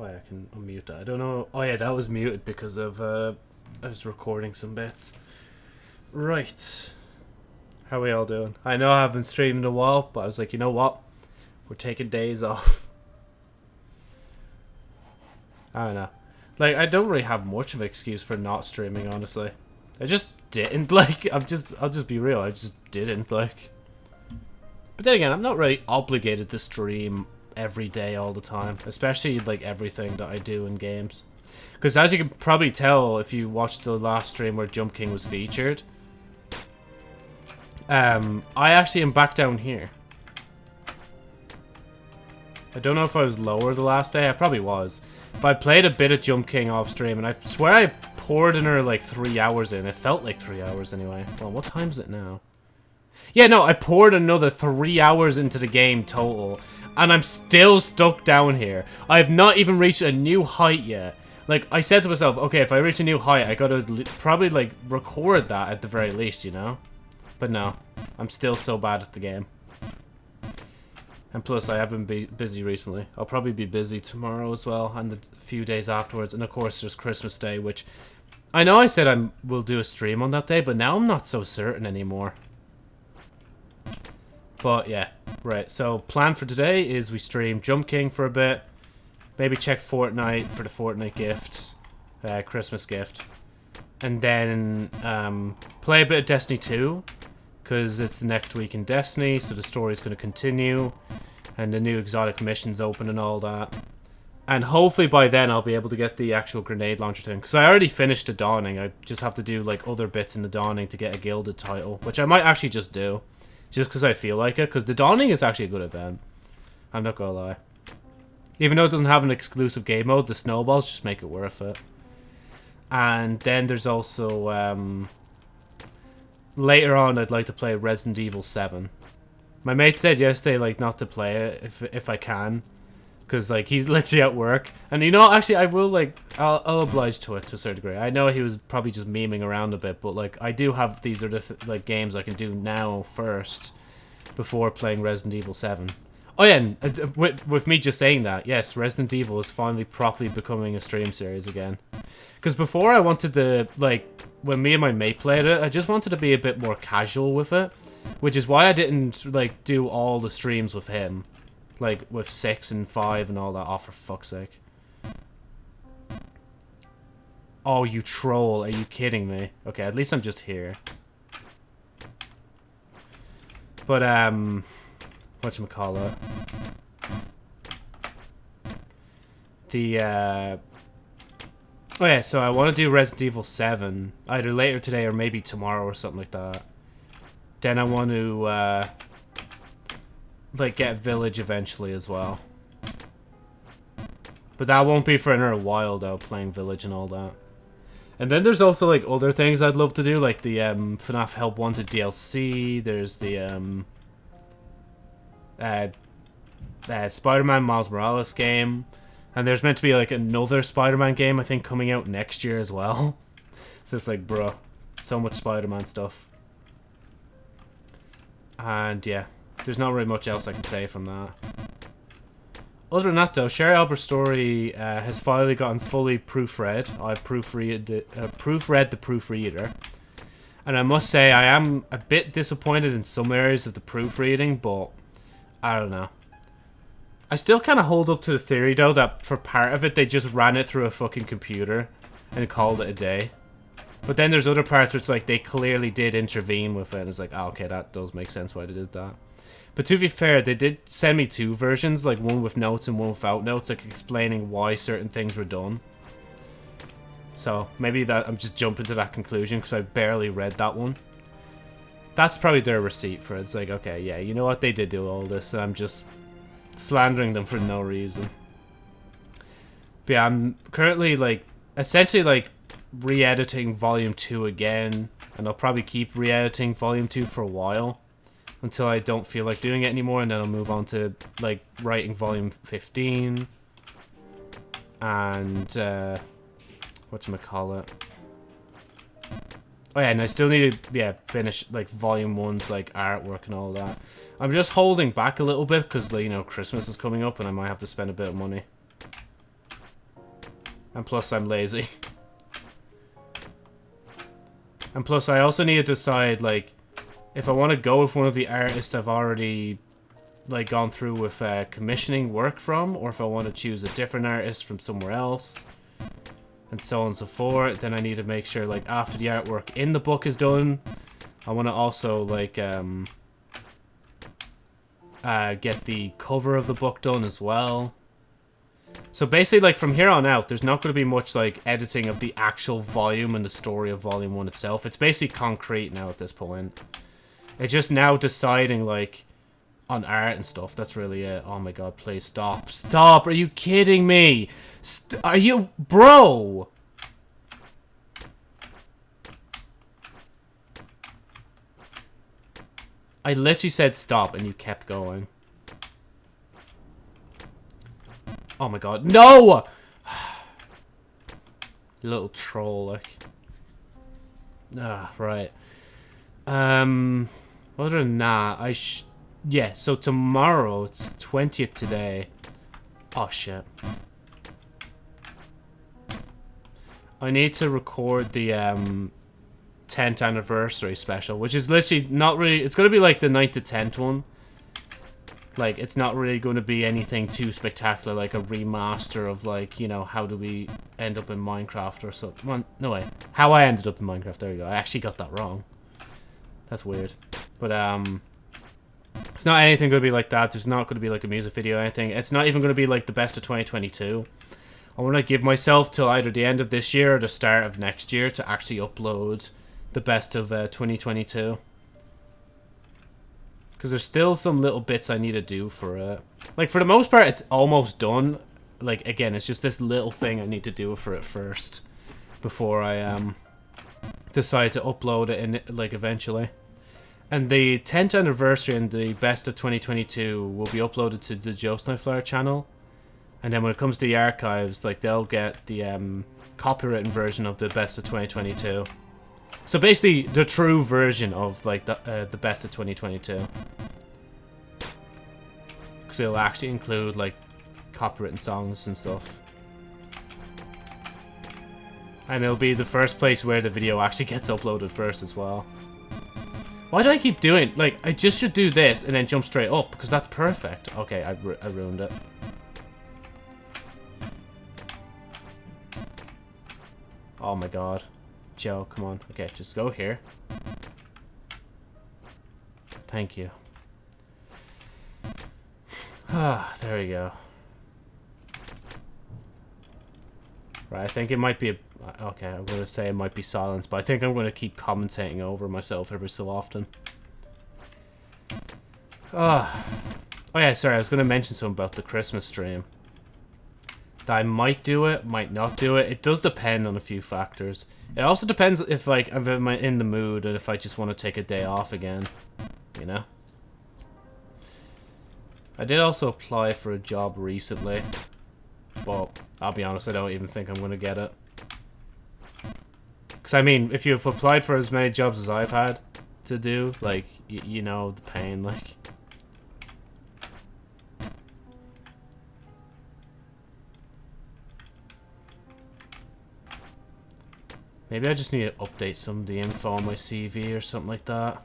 Yeah, I can unmute that. I don't know. Oh yeah, that was muted because of uh, I was recording some bits. Right. How we all doing? I know I haven't streamed in a while, but I was like, you know what? We're taking days off. I don't know. Like, I don't really have much of an excuse for not streaming, honestly. I just didn't, like, I'm just, I'll just be real, I just didn't, like. But then again, I'm not really obligated to stream every day all the time, especially, like, everything that I do in games. Because as you can probably tell if you watched the last stream where Jump King was featured, um, I actually am back down here. I don't know if I was lower the last day. I probably was. But I played a bit of Jump King off stream, and I swear I poured in her like three hours in. It felt like three hours anyway. Well, what time is it now? Yeah, no, I poured another three hours into the game total. And I'm still stuck down here. I have not even reached a new height yet. Like, I said to myself, okay, if I reach a new height, I gotta probably, like, record that at the very least, you know? But no, I'm still so bad at the game. And plus, I haven't been busy recently. I'll probably be busy tomorrow as well, and a few days afterwards. And of course, there's Christmas Day, which I know I said I will do a stream on that day, but now I'm not so certain anymore. But yeah, right. So plan for today is we stream Jump King for a bit, maybe check Fortnite for the Fortnite gift, uh, Christmas gift, and then um, play a bit of Destiny 2 because it's the next week in Destiny, so the story's going to continue, and the new exotic missions open and all that. And hopefully by then I'll be able to get the actual grenade launcher thing, because I already finished the Dawning. I just have to do like other bits in the Dawning to get a gilded title, which I might actually just do, just because I feel like it, because the Dawning is actually a good event. I'm not gonna lie. Even though it doesn't have an exclusive game mode, the snowballs just make it worth it. And then there's also um, later on, I'd like to play Resident Evil 7. My mate said yesterday, like, not to play it if, if I can. Because, like, he's literally at work. And, you know, actually, I will, like, I'll, I'll oblige to it to a certain degree. I know he was probably just memeing around a bit, but, like, I do have these other, th like, games I can do now first before playing Resident Evil 7. Oh yeah, and, uh, with, with me just saying that, yes, Resident Evil is finally properly becoming a stream series again. Because before I wanted to, like, when me and my mate played it, I just wanted to be a bit more casual with it. Which is why I didn't, like, do all the streams with him. Like, with 6 and 5 and all that. Oh, for fuck's sake. Oh, you troll. Are you kidding me? Okay, at least I'm just here. But, um... Whatchamacallit. The, uh... Oh yeah, so I want to do Resident Evil 7, either later today or maybe tomorrow or something like that. Then I want to, uh, like, get Village eventually as well. But that won't be for another while, though, playing Village and all that. And then there's also, like, other things I'd love to do, like the, um, FNAF Help Wanted DLC, there's the, um, uh, uh Spider-Man Miles Morales game, and there's meant to be like another Spider-Man game, I think, coming out next year as well. So it's like, bruh, so much Spider-Man stuff. And yeah, there's not really much else I can say from that. Other than that, though, Sherry Albert's story uh, has finally gotten fully proofread. I proofread the, uh, proofread the proofreader. And I must say, I am a bit disappointed in some areas of the proofreading, but I don't know. I still kind of hold up to the theory, though, that for part of it, they just ran it through a fucking computer and called it a day. But then there's other parts where it's like they clearly did intervene with it, and it's like, oh, okay, that does make sense why they did that. But to be fair, they did send me two versions, like one with notes and one without notes, like explaining why certain things were done. So maybe that I'm just jumping to that conclusion because I barely read that one. That's probably their receipt for it. It's like, okay, yeah, you know what? They did do all this, and I'm just slandering them for no reason. But yeah, I'm currently, like, essentially, like, re-editing Volume 2 again. And I'll probably keep re-editing Volume 2 for a while. Until I don't feel like doing it anymore. And then I'll move on to, like, writing Volume 15. And, uh... Whatchamacallit. Oh yeah, and I still need to, yeah, finish, like, Volume 1's, like, artwork and all that. I'm just holding back a little bit because, you know, Christmas is coming up and I might have to spend a bit of money. And plus, I'm lazy. And plus, I also need to decide, like, if I want to go with one of the artists I've already, like, gone through with uh, commissioning work from, or if I want to choose a different artist from somewhere else, and so on and so forth. Then I need to make sure, like, after the artwork in the book is done, I want to also, like, um, uh, get the cover of the book done as well. So basically, like, from here on out, there's not going to be much, like, editing of the actual volume and the story of Volume 1 itself. It's basically concrete now at this point. It's just now deciding, like, on art and stuff. That's really it. Oh my god, please stop. Stop! Are you kidding me? St are you... Bro! I literally said stop and you kept going. Oh my god. No! Little troll, like. Ah, right. Um, other than that, I sh... Yeah, so tomorrow, it's 20th today. Oh, shit. I need to record the, um, 10th anniversary special, which is literally not really... It's going to be like the 9th to 10th one. Like, it's not really going to be anything too spectacular, like a remaster of, like, you know, how do we end up in Minecraft or something. No way. How I ended up in Minecraft, there we go. I actually got that wrong. That's weird. But, um... It's not anything going to be like that. There's not going to be, like, a music video or anything. It's not even going to be, like, the best of 2022. I want to give myself till either the end of this year or the start of next year to actually upload the best of uh, 2022. Because there's still some little bits I need to do for it. Like, for the most part, it's almost done. Like, again, it's just this little thing I need to do for it first. Before I um decide to upload it, in, like, eventually. And the 10th anniversary and the best of 2022 will be uploaded to the Joe Snowflower channel. And then when it comes to the archives, like, they'll get the um, copywritten version of the best of 2022. So basically, the true version of like the uh, the best of 2022, because it'll actually include like copywritten songs and stuff, and it'll be the first place where the video actually gets uploaded first as well. Why do I keep doing like I just should do this and then jump straight up because that's perfect. Okay, I, I ruined it. Oh my god. Joe, come on. Okay, just go here. Thank you. Ah, there we go. Right, I think it might be a... Okay, I'm going to say it might be silence, but I think I'm going to keep commentating over myself every so often. Ah. Oh yeah, sorry, I was going to mention something about the Christmas stream. That I might do it, might not do it. It does depend on a few factors. It also depends if like if I'm in the mood and if I just want to take a day off again, you know. I did also apply for a job recently, but I'll be honest, I don't even think I'm going to get it. Because, I mean, if you've applied for as many jobs as I've had to do, like, you know the pain, like... Maybe I just need to update some of the info on my CV or something like that.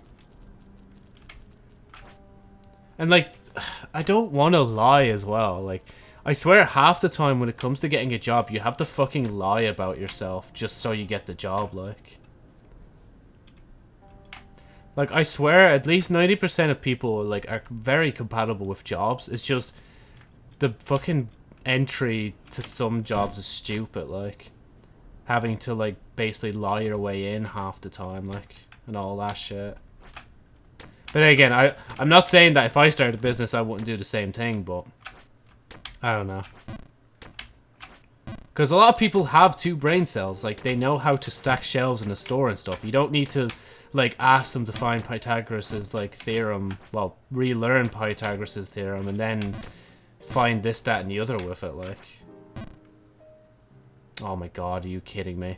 And, like, I don't want to lie as well. Like, I swear half the time when it comes to getting a job, you have to fucking lie about yourself just so you get the job, like. Like, I swear at least 90% of people, like, are very compatible with jobs. It's just the fucking entry to some jobs is stupid, like having to like basically lie your way in half the time, like, and all that shit. But again, I I'm not saying that if I started a business I wouldn't do the same thing, but I don't know. Because a lot of people have two brain cells, like they know how to stack shelves in a store and stuff. You don't need to like ask them to find Pythagoras's like theorem, well, relearn Pythagoras's theorem and then find this, that, and the other with it, like. Oh my god, are you kidding me?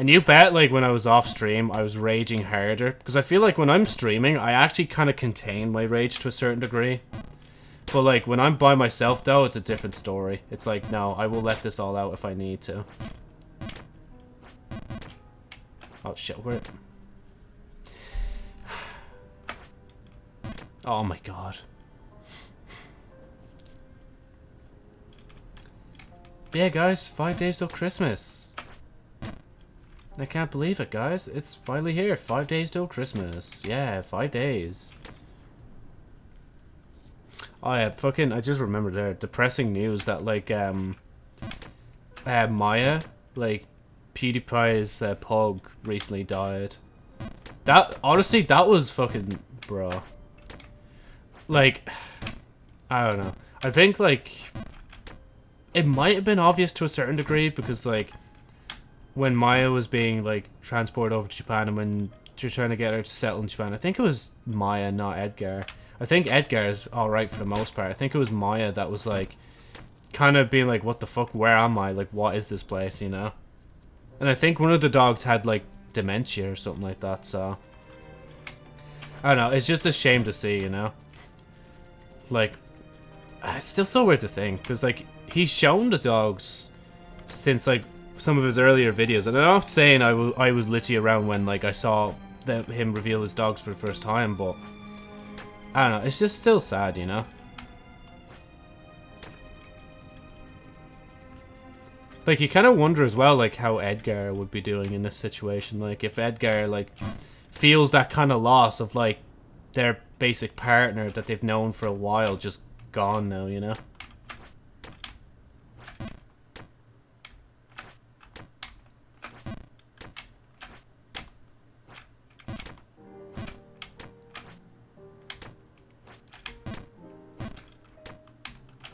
And you bet, like, when I was off stream, I was raging harder. Because I feel like when I'm streaming, I actually kind of contain my rage to a certain degree. But like when I'm by myself though, it's a different story. It's like, no, I will let this all out if I need to. Oh shit, where Oh my god. Yeah, guys, five days till Christmas. I can't believe it, guys. It's finally here. Five days till Christmas. Yeah, five days. Oh yeah, fucking, I just remembered there, depressing news that, like, um, uh, Maya, like, PewDiePie's uh, pug recently died. That, honestly, that was fucking, bro. Like, I don't know. I think, like, it might have been obvious to a certain degree because like when Maya was being like transported over to Japan and when you're trying to get her to settle in Japan, I think it was Maya, not Edgar. I think Edgar is alright for the most part. I think it was Maya that was like kind of being like, what the fuck, where am I? Like, what is this place, you know? And I think one of the dogs had like dementia or something like that, so. I don't know, it's just a shame to see, you know? Like, it's still so weird to think, because like, he's shown the dogs since like some of his earlier videos, and I'm not saying I, I was literally around when like I saw the, him reveal his dogs for the first time, but I don't know, it's just still sad, you know? Like, you kind of wonder as well, like, how Edgar would be doing in this situation. Like, if Edgar, like, feels that kind of loss of, like, their basic partner that they've known for a while just gone now, you know?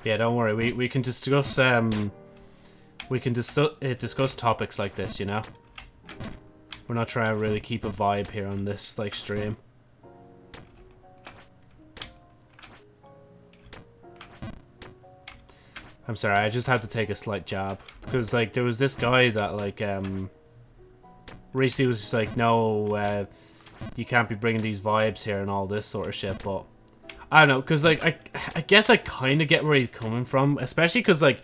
Yeah, don't worry. We we can discuss um we can dis uh, discuss topics like this, you know. We're not trying to really keep a vibe here on this like stream. I'm sorry, I just had to take a slight jab because like there was this guy that like um recently was just like, no, uh, you can't be bringing these vibes here and all this sort of shit, but I don't know, because, like, I, I guess I kind of get where he's coming from, especially because, like,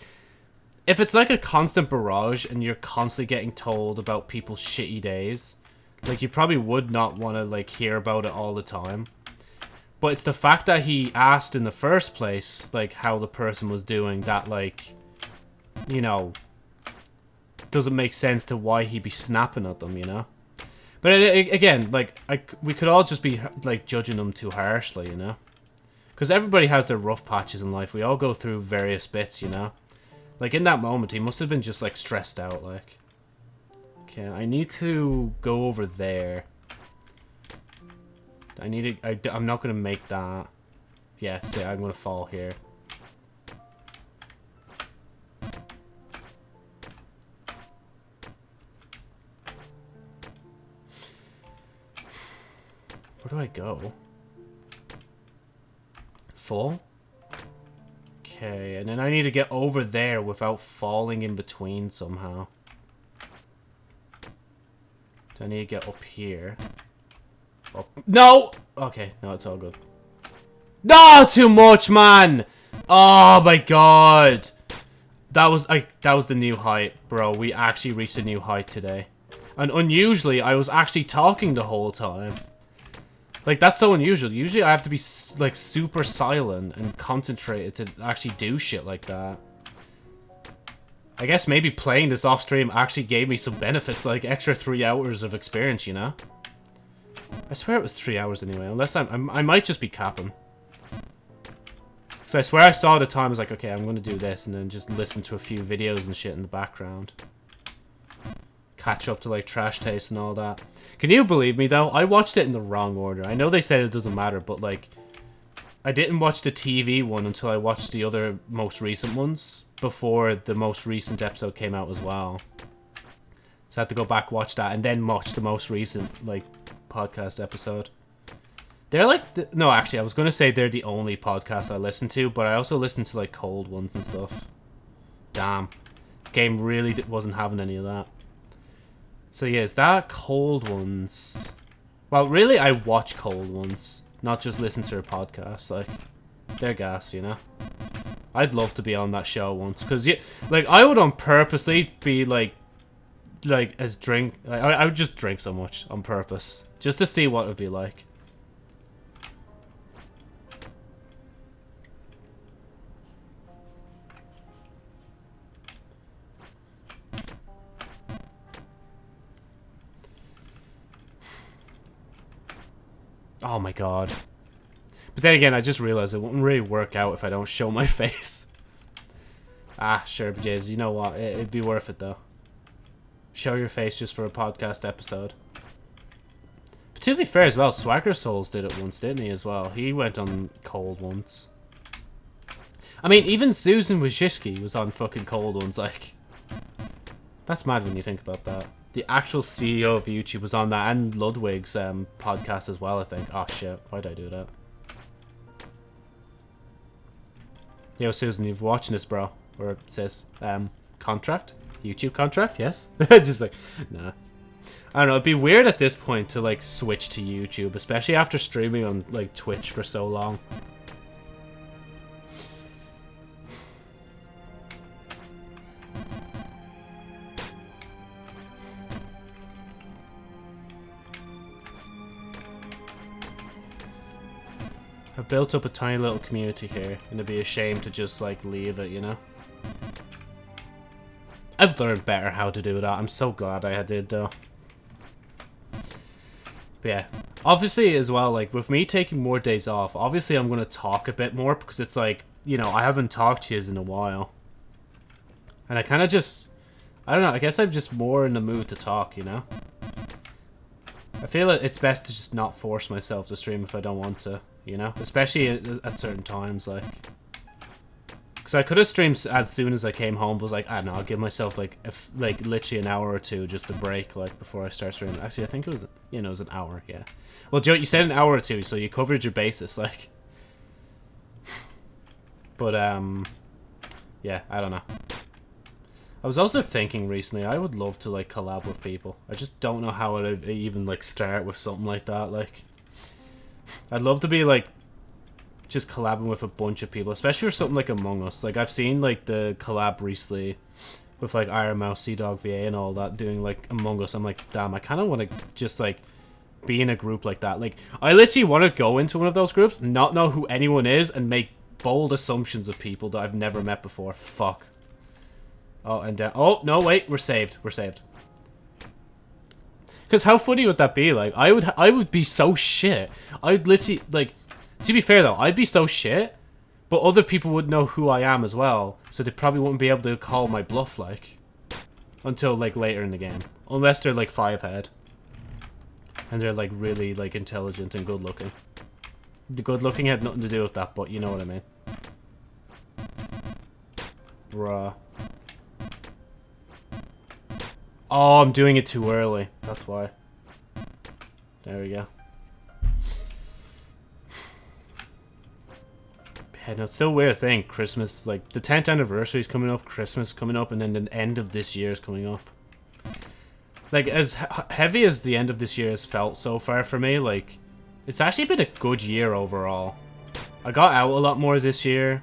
if it's, like, a constant barrage and you're constantly getting told about people's shitty days, like, you probably would not want to, like, hear about it all the time. But it's the fact that he asked in the first place, like, how the person was doing that, like, you know, doesn't make sense to why he'd be snapping at them, you know? But it, it, again, like, I, we could all just be, like, judging them too harshly, you know? Because everybody has their rough patches in life. We all go through various bits, you know? Like, in that moment, he must have been just, like, stressed out, like. Okay, I need to go over there. I need to... I, I'm not going to make that. Yeah, see, I'm going to fall here. Where do I go? Full. Okay, and then I need to get over there without falling in between somehow. So I need to get up here. Up. No! Okay, no, it's all good. No, too much, man! Oh my god! That was like that was the new height, bro. We actually reached a new height today. And unusually, I was actually talking the whole time. Like, that's so unusual. Usually I have to be, like, super silent and concentrated to actually do shit like that. I guess maybe playing this off stream actually gave me some benefits, like extra three hours of experience, you know? I swear it was three hours anyway, unless I'm, I'm I might just be capping. Because I swear I saw the time, I was like, okay, I'm going to do this, and then just listen to a few videos and shit in the background catch up to like trash taste and all that. Can you believe me though? I watched it in the wrong order. I know they said it doesn't matter, but like I didn't watch the TV one until I watched the other most recent ones before the most recent episode came out as well. So I had to go back watch that and then watch the most recent like podcast episode. They're like the, no, actually, I was gonna say they're the only podcast I listen to, but I also listen to like cold ones and stuff. Damn, game really wasn't having any of that. So yeah, is that cold ones? Well, really, I watch cold ones, not just listen to her podcast. Like, They're gas, you know? I'd love to be on that show once, because, yeah, like, I would on purposely be, like, like, as drink... I, I would just drink so much on purpose, just to see what it would be like. Oh my god. But then again, I just realized it wouldn't really work out if I don't show my face. ah, sure, but you know what? It, it'd be worth it, though. Show your face just for a podcast episode. But to be fair as well, Swagger Souls did it once, didn't he, as well? He went on cold ones. I mean, even Susan Wojcicki was on fucking cold ones, like... That's mad when you think about that. The actual CEO of YouTube was on that, and Ludwig's um, podcast as well, I think. Oh shit, why'd I do that? Yo, Susan, you've watching this, bro. Or sis. Um, contract? YouTube contract? Yes? Just like, nah. I don't know, it'd be weird at this point to, like, switch to YouTube, especially after streaming on, like, Twitch for so long. I've built up a tiny little community here, and it'd be a shame to just, like, leave it, you know? I've learned better how to do that. I'm so glad I did, though. But yeah. Obviously, as well, like, with me taking more days off, obviously I'm going to talk a bit more, because it's like, you know, I haven't talked to you in a while. And I kind of just... I don't know, I guess I'm just more in the mood to talk, you know? I feel it's best to just not force myself to stream if I don't want to you know? Especially at, certain times, like... Because I could have streamed as soon as I came home, but was like, I don't know, I'll give myself, like, if, like literally an hour or two just to break, like, before I start streaming. Actually, I think it was, you know, it was an hour, yeah. Well, Joe, you said an hour or two, so you covered your basis, like... But, um... Yeah, I don't know. I was also thinking recently, I would love to, like, collab with people. I just don't know how I'd even, like, start with something like that, like... I'd love to be like just collabing with a bunch of people, especially for something like Among Us. Like I've seen like the collab recently with like Iron Mouse, CDawgVA, and all that doing like Among Us. I'm like, damn, I kind of want to just like be in a group like that. Like I literally want to go into one of those groups, not know who anyone is, and make bold assumptions of people that I've never met before. Fuck. Oh, and uh, oh no, wait, we're saved. We're saved. Because how funny would that be? Like, I would, I would be so shit. I'd literally, like, to be fair though, I'd be so shit, but other people would know who I am as well, so they probably wouldn't be able to call my bluff, like, until, like, later in the game. Unless they're, like, five head. And they're, like, really, like, intelligent and good looking. The good looking had nothing to do with that, but you know what I mean. Bruh. Oh, I'm doing it too early. That's why. There we go. Yeah, no, it's still a weird thing. Christmas, like, the 10th anniversary is coming up, Christmas coming up, and then the end of this year is coming up. Like, as heavy as the end of this year has felt so far for me, like, it's actually been a good year overall. I got out a lot more this year.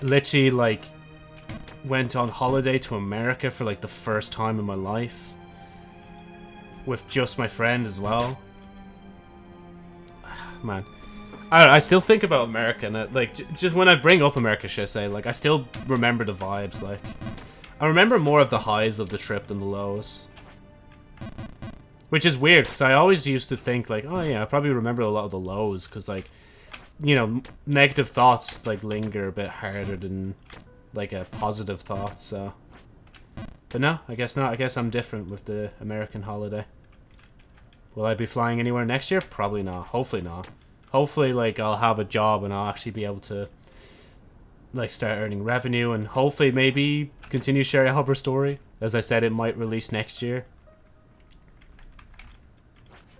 Literally, like, went on holiday to America for like the first time in my life. With just my friend as well. Man. I I still think about America and like just when I bring up America, should I say, like I still remember the vibes. Like I remember more of the highs of the trip than the lows. Which is weird because I always used to think like, oh yeah, I probably remember a lot of the lows because like, you know, negative thoughts like linger a bit harder than like a positive thought, so... But no, I guess not. I guess I'm different with the American holiday. Will I be flying anywhere next year? Probably not. Hopefully not. Hopefully, like, I'll have a job and I'll actually be able to, like, start earning revenue and hopefully maybe continue sharing Hubber story. As I said, it might release next year.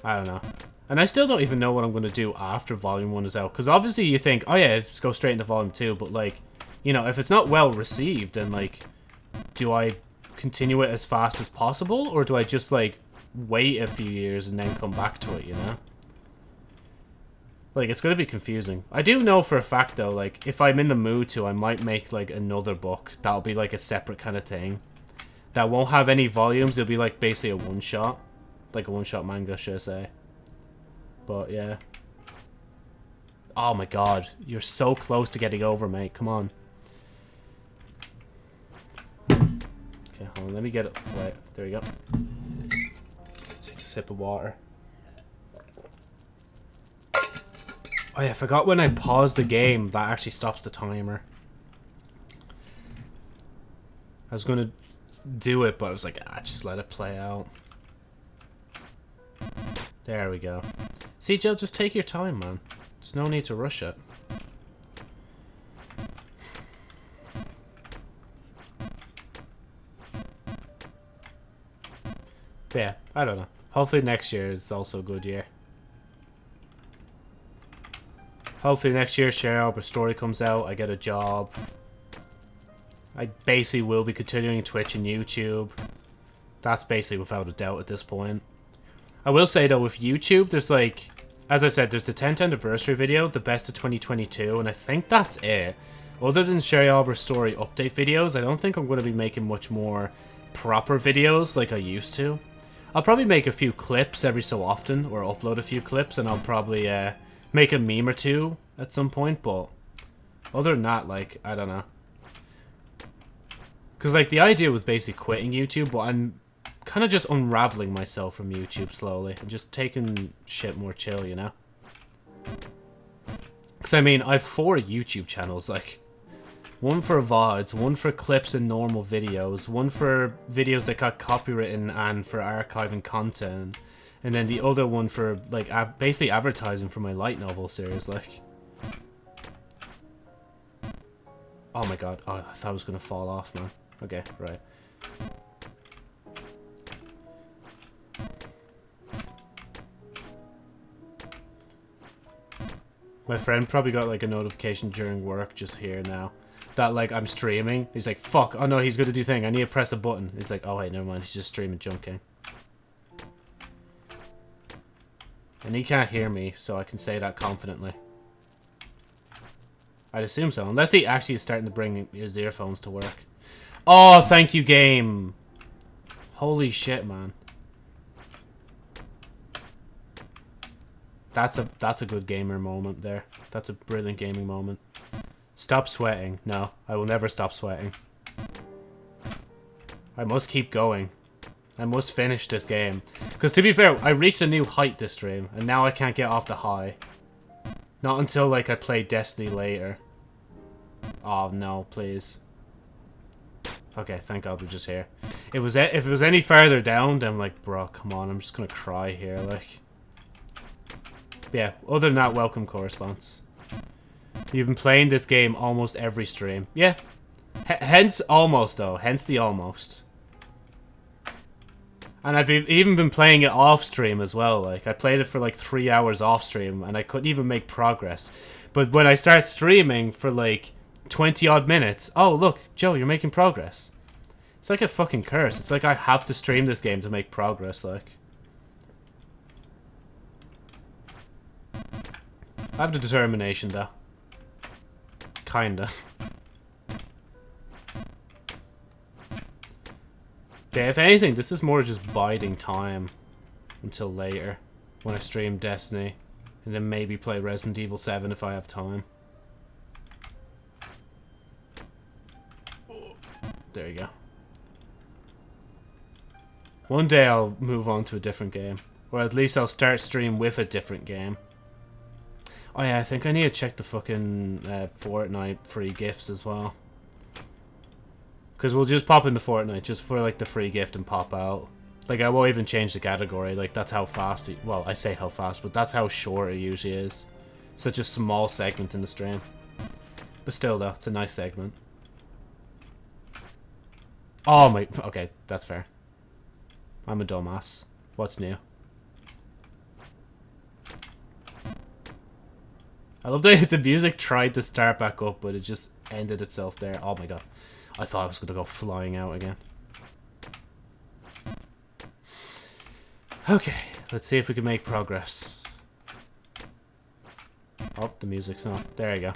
I don't know. And I still don't even know what I'm going to do after Volume 1 is out. Because obviously you think, oh yeah, just go straight into Volume 2. But, like, you know, if it's not well received, then, like, do I continue it as fast as possible? Or do I just, like, wait a few years and then come back to it, you know? Like, it's going to be confusing. I do know for a fact, though, like, if I'm in the mood to, I might make, like, another book. That'll be, like, a separate kind of thing. That won't have any volumes. It'll be, like, basically a one-shot. Like a one-shot manga, should I say. But, yeah. Oh, my God. You're so close to getting over, mate. Come on. Okay, hold on. Let me get it. Wait, there we go. Take a sip of water. Oh yeah, I forgot when I pause the game, that actually stops the timer. I was gonna do it, but I was like, ah, just let it play out. There we go. See, Joe, just take your time, man. There's no need to rush it. Yeah, I don't know. Hopefully next year is also a good year. Hopefully next year Arbor story comes out, I get a job. I basically will be continuing Twitch and YouTube. That's basically without a doubt at this point. I will say though, with YouTube, there's like, as I said, there's the 10th anniversary video, the best of 2022, and I think that's it. Other than Sherry Arbor story update videos, I don't think I'm going to be making much more proper videos like I used to. I'll probably make a few clips every so often, or upload a few clips, and I'll probably uh, make a meme or two at some point, but other than that, like, I don't know. Because, like, the idea was basically quitting YouTube, but I'm kind of just unraveling myself from YouTube slowly. and just taking shit more chill, you know? Because, I mean, I have four YouTube channels, like, one for VODs, one for clips and normal videos, one for videos that got copywritten and for archiving content, and then the other one for, like, basically advertising for my light novel series, like. Oh my god, oh, I thought I was gonna fall off, man. Okay, right. My friend probably got like a notification during work just here now. That like I'm streaming. He's like, fuck, oh no, he's gonna do thing. I need to press a button. He's like, oh wait, never mind, he's just streaming Jump King. Eh? And he can't hear me, so I can say that confidently. I'd assume so. Unless he actually is starting to bring his earphones to work. Oh, thank you, game. Holy shit, man. That's a that's a good gamer moment there. That's a brilliant gaming moment. Stop sweating. No, I will never stop sweating. I must keep going. I must finish this game. Because to be fair, I reached a new height this stream, and now I can't get off the high. Not until, like, I play Destiny later. Oh, no, please. Okay, thank God we're just here. It was if it was any further down, then I'm like, bro, come on, I'm just gonna cry here, like. But yeah, other than that, welcome corresponds. You've been playing this game almost every stream. Yeah. H hence almost, though. Hence the almost. And I've even been playing it off stream as well. Like, I played it for like three hours off stream and I couldn't even make progress. But when I start streaming for like 20 odd minutes, oh, look, Joe, you're making progress. It's like a fucking curse. It's like I have to stream this game to make progress, like. I have the determination, though. Kinda. Yeah, if anything, this is more just biding time until later when I stream Destiny and then maybe play Resident Evil 7 if I have time. There you go. One day I'll move on to a different game. Or at least I'll start stream with a different game. Oh yeah, I think I need to check the fucking uh, Fortnite free gifts as well. Because we'll just pop in the Fortnite just for like the free gift and pop out. Like I won't even change the category. Like that's how fast. It, well, I say how fast, but that's how short it usually is. Such a small segment in the stream. But still, though, it's a nice segment. Oh my. Okay, that's fair. I'm a dumbass. What's new? I love that the music tried to start back up, but it just ended itself there. Oh my god. I thought I was going to go flying out again. Okay, let's see if we can make progress. Oh, the music's not. There you go.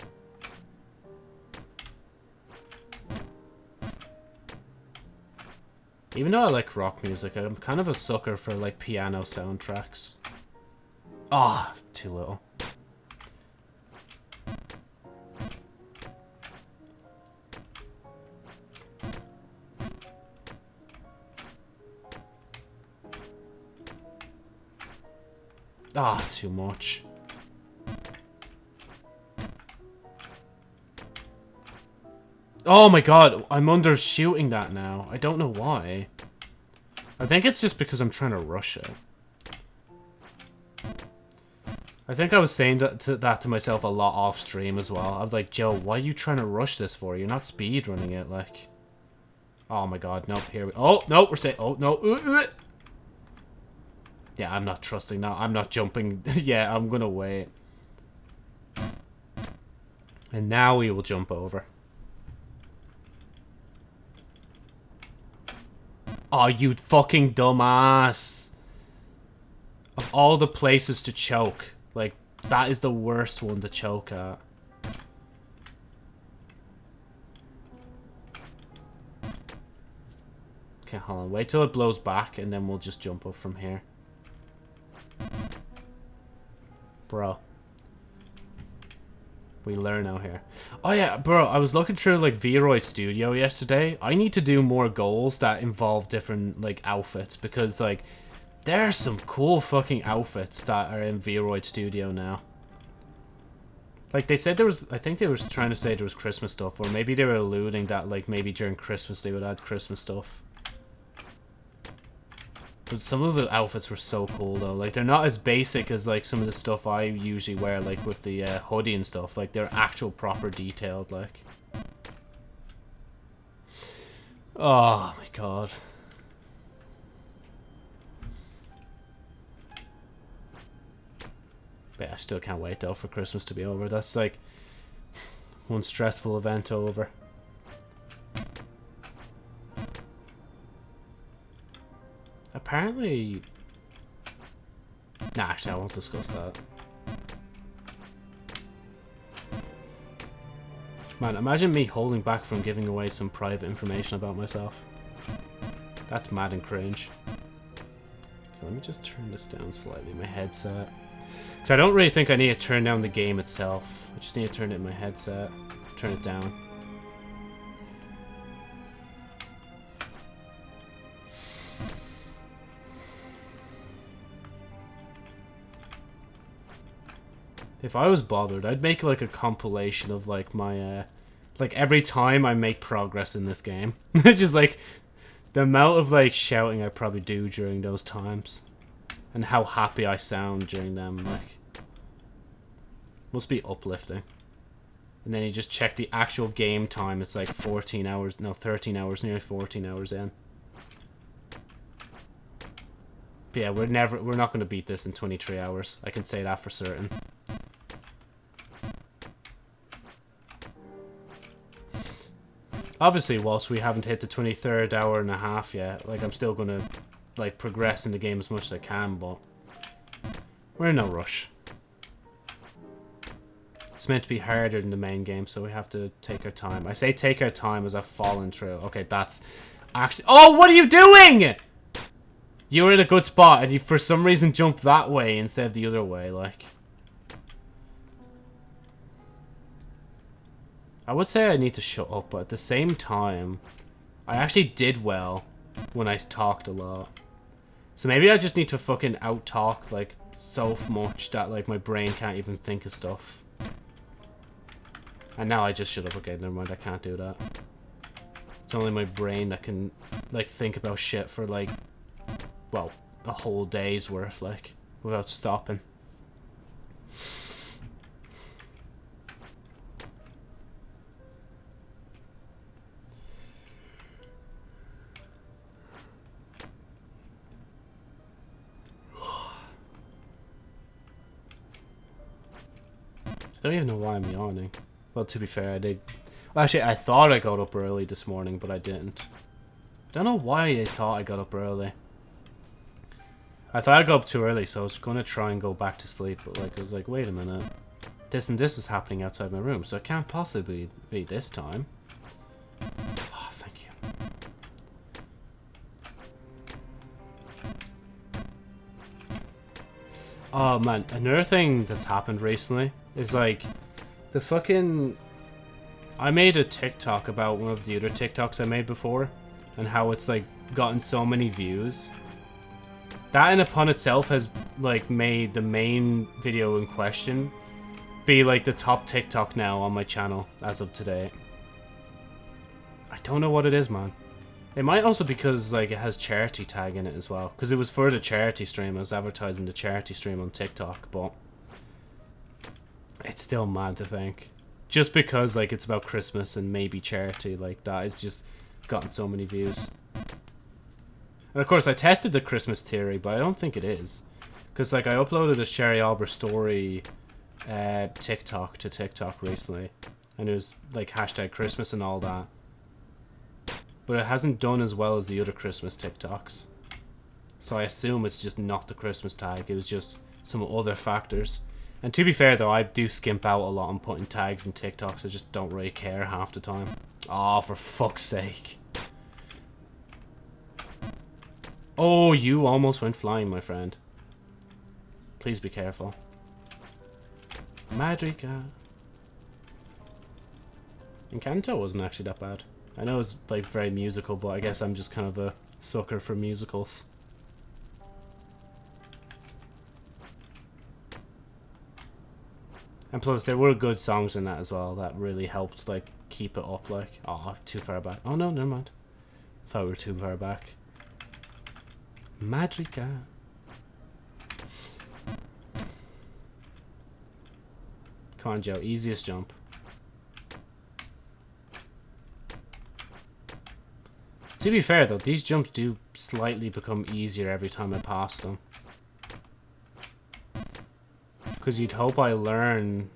Even though I like rock music, I'm kind of a sucker for like piano soundtracks. Ah, oh, too little. Ah, oh, too much. Oh my god, I'm under shooting that now. I don't know why. I think it's just because I'm trying to rush it. I think I was saying that to, that to myself a lot off stream as well. I was like, Joe, why are you trying to rush this for? You're not speed running it, like. Oh my god, nope, here we- Oh, no, we're saying- Oh, no. Uh, uh. Yeah, I'm not trusting now. I'm not jumping. yeah, I'm gonna wait. And now we will jump over. Oh, you fucking dumbass. Of all the places to choke, like, that is the worst one to choke at. Okay, hold on. Wait till it blows back, and then we'll just jump up from here. Bro. We learn out here. Oh yeah, bro, I was looking through like Vroid Studio yesterday. I need to do more goals that involve different like outfits because like there are some cool fucking outfits that are in Vroid Studio now. Like they said there was I think they were trying to say there was Christmas stuff or maybe they were alluding that like maybe during Christmas they would add Christmas stuff. But some of the outfits were so cool though. Like they're not as basic as like some of the stuff I usually wear, like with the uh, hoodie and stuff. Like they're actual proper detailed. Like. Oh my god. But I still can't wait though for Christmas to be over. That's like one stressful event over. Apparently... Nah, actually, I won't discuss that. Man, imagine me holding back from giving away some private information about myself. That's mad and cringe. let me just turn this down slightly, my headset. Because I don't really think I need to turn down the game itself. I just need to turn it in my headset. Turn it down. If I was bothered, I'd make like a compilation of like my, uh, like every time I make progress in this game. Just like the amount of like shouting I probably do during those times. And how happy I sound during them, like. Must be uplifting. And then you just check the actual game time, it's like 14 hours, no 13 hours, nearly 14 hours in. But yeah, we're never, we're not going to beat this in 23 hours. I can say that for certain. Obviously, whilst we haven't hit the 23rd hour and a half yet, like, I'm still gonna, like, progress in the game as much as I can, but... We're in no rush. It's meant to be harder than the main game, so we have to take our time. I say take our time as I've fallen through. Okay, that's actually... Oh, what are you doing?! You were in a good spot, and you for some reason jumped that way instead of the other way, like... I would say I need to shut up, but at the same time, I actually did well when I talked a lot. So maybe I just need to fucking out-talk, like, so much that, like, my brain can't even think of stuff. And now I just shut up. Okay, never mind, I can't do that. It's only my brain that can, like, think about shit for, like, well, a whole day's worth, like, without stopping. Don't even know why I'm yawning. Well, to be fair, I did... Well, actually, I thought I got up early this morning, but I didn't. I don't know why I thought I got up early. I thought I got up too early, so I was going to try and go back to sleep, but like, I was like, wait a minute. this and this is happening outside my room, so it can't possibly be this time. Oh man, another thing that's happened recently is like the fucking I made a TikTok about one of the other TikToks I made before and how it's like gotten so many views. That in upon itself has like made the main video in question be like the top TikTok now on my channel as of today. I don't know what it is, man. It might also because like it has charity tag in it as well. Because it was for the charity stream. I was advertising the charity stream on TikTok, but it's still mad to think. Just because like it's about Christmas and maybe charity like that, it's just gotten so many views. And of course I tested the Christmas theory, but I don't think it is. Because like I uploaded a Sherry Albert story uh, TikTok to TikTok recently. And it was like hashtag Christmas and all that. But it hasn't done as well as the other Christmas TikToks. So I assume it's just not the Christmas tag. It was just some other factors. And to be fair though, I do skimp out a lot on putting tags in TikToks. I just don't really care half the time. Oh, for fuck's sake. Oh, you almost went flying, my friend. Please be careful. Magica. Encanto wasn't actually that bad. I know it's like very musical, but I guess I'm just kind of a sucker for musicals. And plus, there were good songs in that as well that really helped like keep it up. Like, oh, too far back. Oh no, never mind. Thought we were too far back. Magica. Come on, Joe. Easiest jump. To be fair, though, these jumps do slightly become easier every time I pass them. Because you'd hope I learn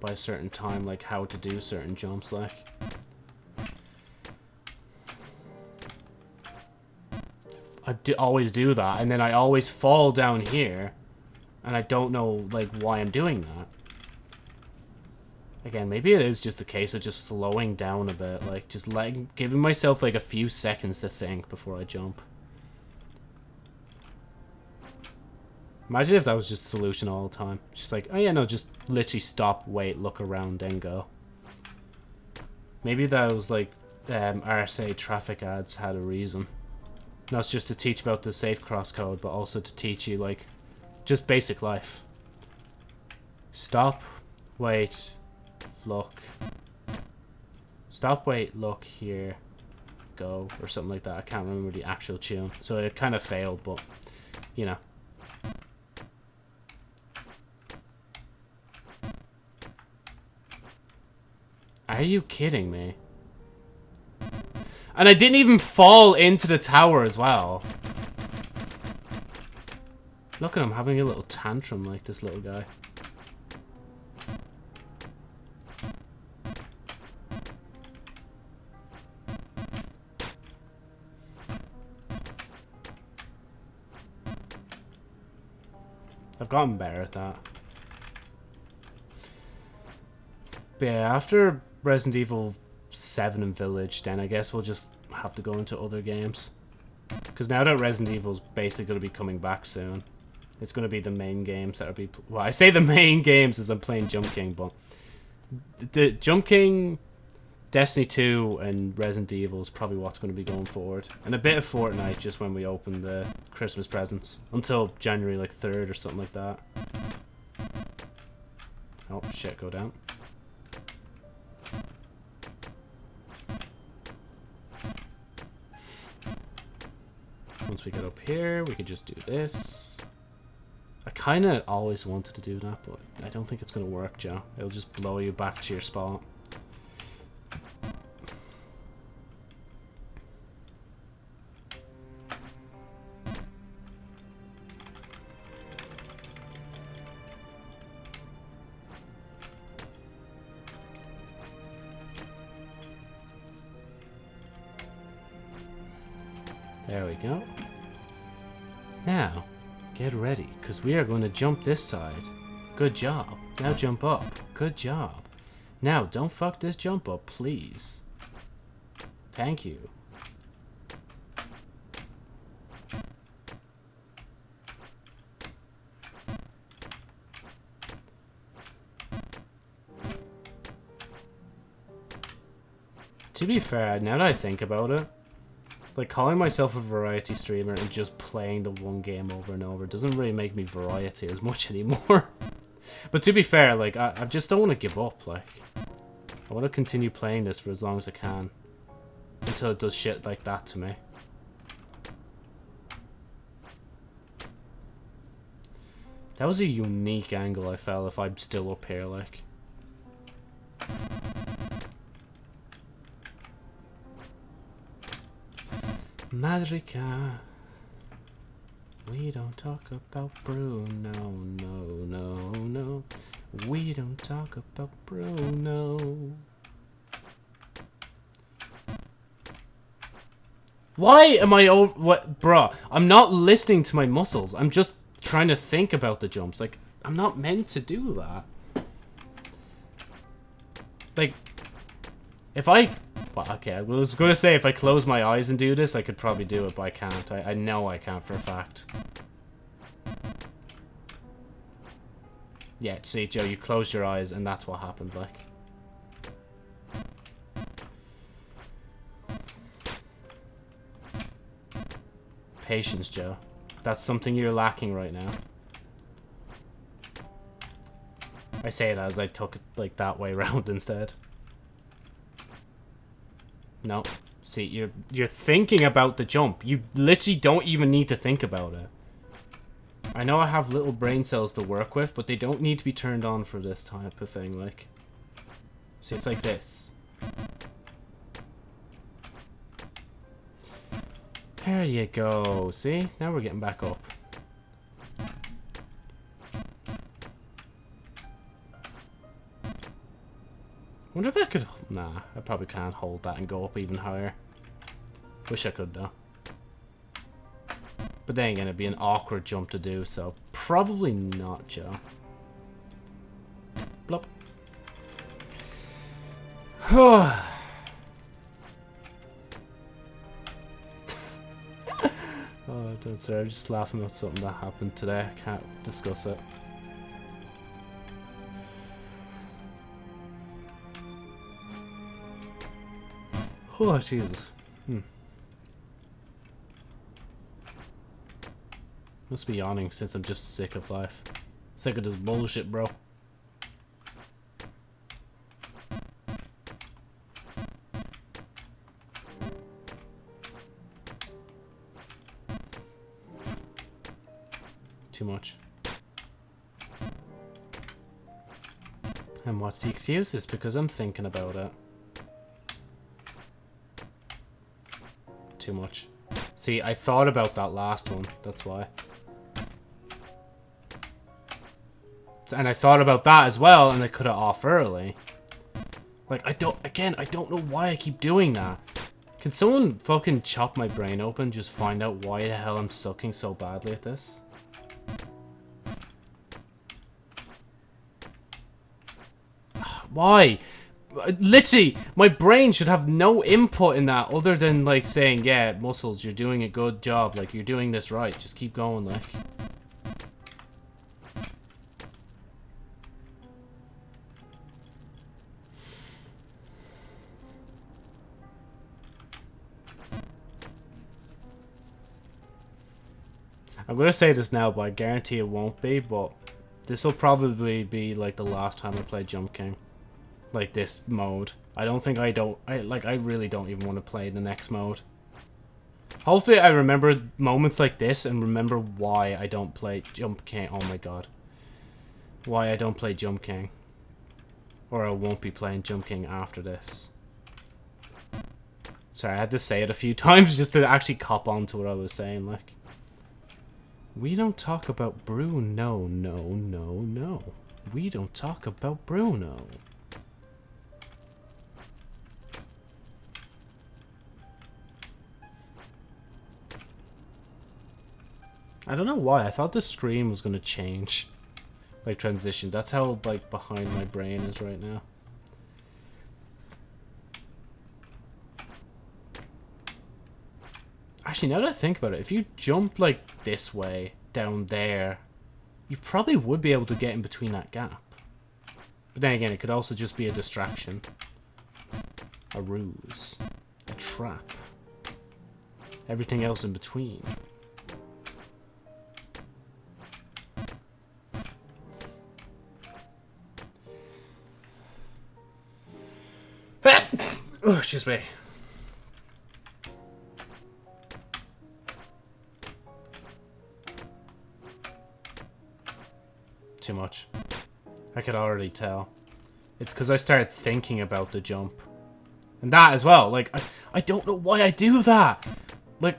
by a certain time, like, how to do certain jumps, like. I do always do that, and then I always fall down here, and I don't know, like, why I'm doing that. Again, maybe it is just a case of just slowing down a bit, like, just letting, giving myself, like, a few seconds to think before I jump. Imagine if that was just solution all the time. Just like, oh yeah, no, just literally stop, wait, look around, then go. Maybe that was like um, RSA traffic ads had a reason. Not just to teach about the safe cross code, but also to teach you like just basic life. Stop, wait, look. Stop, wait, look, here, go, or something like that. I can't remember the actual tune. So it kind of failed, but, you know. Are you kidding me? And I didn't even fall into the tower as well. Look at him having a little tantrum like this little guy. Gotten better at that. But yeah, after Resident Evil 7 and Village, then I guess we'll just have to go into other games. Because now that Resident Evil's basically going to be coming back soon, it's going to be the main games that are be... Well, I say the main games as I'm playing Jump King, but... The Jump King, Destiny 2, and Resident Evil is probably what's going to be going forward. And a bit of Fortnite just when we open the Christmas presents. Until January, like, 3rd or something like that. Oh, shit, go down. Once we get up here, we can just do this. I kind of always wanted to do that, but I don't think it's going to work, Joe. It'll just blow you back to your spot. We are going to jump this side. Good job. Now jump up. Good job. Now, don't fuck this jump up, please. Thank you. To be fair, now that I think about it, like calling myself a variety streamer and just playing the one game over and over doesn't really make me variety as much anymore. but to be fair, like I, I just don't want to give up. Like I want to continue playing this for as long as I can until it does shit like that to me. That was a unique angle I felt if I'm still up here, like. Madrica. Ah. We don't talk about Bruno, no, no, no. We don't talk about Bruno. Why am I over... What? Bruh, I'm not listening to my muscles. I'm just trying to think about the jumps. Like, I'm not meant to do that. Like, if I but okay, I was to say if I close my eyes and do this, I could probably do it, but I can't. I, I know I can't for a fact. Yeah, see, Joe, you closed your eyes and that's what happened, like. Patience, Joe. That's something you're lacking right now. I say it as I took it, like, that way round instead. No. See, you're you're thinking about the jump. You literally don't even need to think about it. I know I have little brain cells to work with, but they don't need to be turned on for this type of thing, like. See, it's like this. There you go. See? Now we're getting back up. Wonder if I could... Nah, I probably can't hold that and go up even higher. Wish I could, though. But then again, it'd be an awkward jump to do, so probably not, Joe. Blop. oh, don't sorry, I'm just laughing at something that happened today. I can't discuss it. Oh, Jesus. Hmm. Must be yawning since I'm just sick of life. Sick of this bullshit, bro. Too much. And what's the excuse? It's because I'm thinking about it. Too much. See, I thought about that last one. That's why. And I thought about that as well, and I could have off early. Like, I don't... Again, I don't know why I keep doing that. Can someone fucking chop my brain open just find out why the hell I'm sucking so badly at this? Why? Uh, literally, my brain should have no input in that other than, like, saying, yeah, muscles, you're doing a good job. Like, you're doing this right. Just keep going, like. I'm gonna say this now, but I guarantee it won't be, but this will probably be, like, the last time I play Jump King like this mode. I don't think I don't I like I really don't even want to play the next mode. Hopefully I remember moments like this and remember why I don't play Jump King. Oh my god. Why I don't play Jump King. Or I won't be playing Jump King after this. Sorry, I had to say it a few times just to actually cop on to what I was saying, like. We don't talk about Bruno, no no, no, no. We don't talk about Bruno. I don't know why. I thought the screen was going to change. like transition. That's how like behind my brain is right now. Actually, now that I think about it, if you jumped like this way down there, you probably would be able to get in between that gap. But then again, it could also just be a distraction. A ruse. A trap. Everything else in between. Oh, excuse me. Too much. I could already tell. It's because I started thinking about the jump. And that as well. Like, I, I don't know why I do that. Like,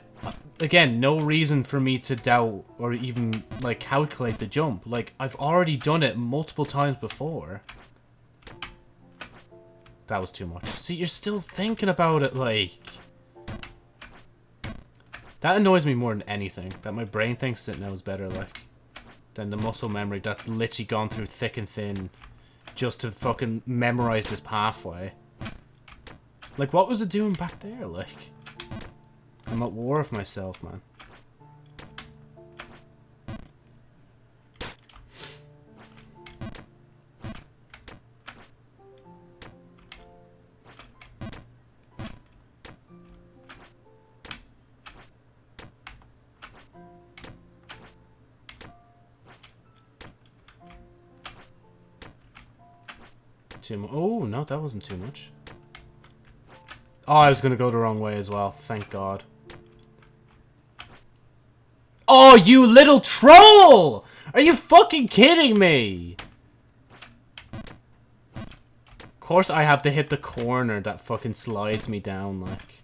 again, no reason for me to doubt or even, like, calculate the jump. Like, I've already done it multiple times before. That was too much. See, you're still thinking about it, like... That annoys me more than anything. That my brain thinks it knows better, like... Than the muscle memory that's literally gone through thick and thin just to fucking memorize this pathway. Like, what was it doing back there, like? I'm at war with myself, man. That wasn't too much. Oh, I was going to go the wrong way as well. Thank God. Oh, you little troll! Are you fucking kidding me? Of course I have to hit the corner that fucking slides me down, like.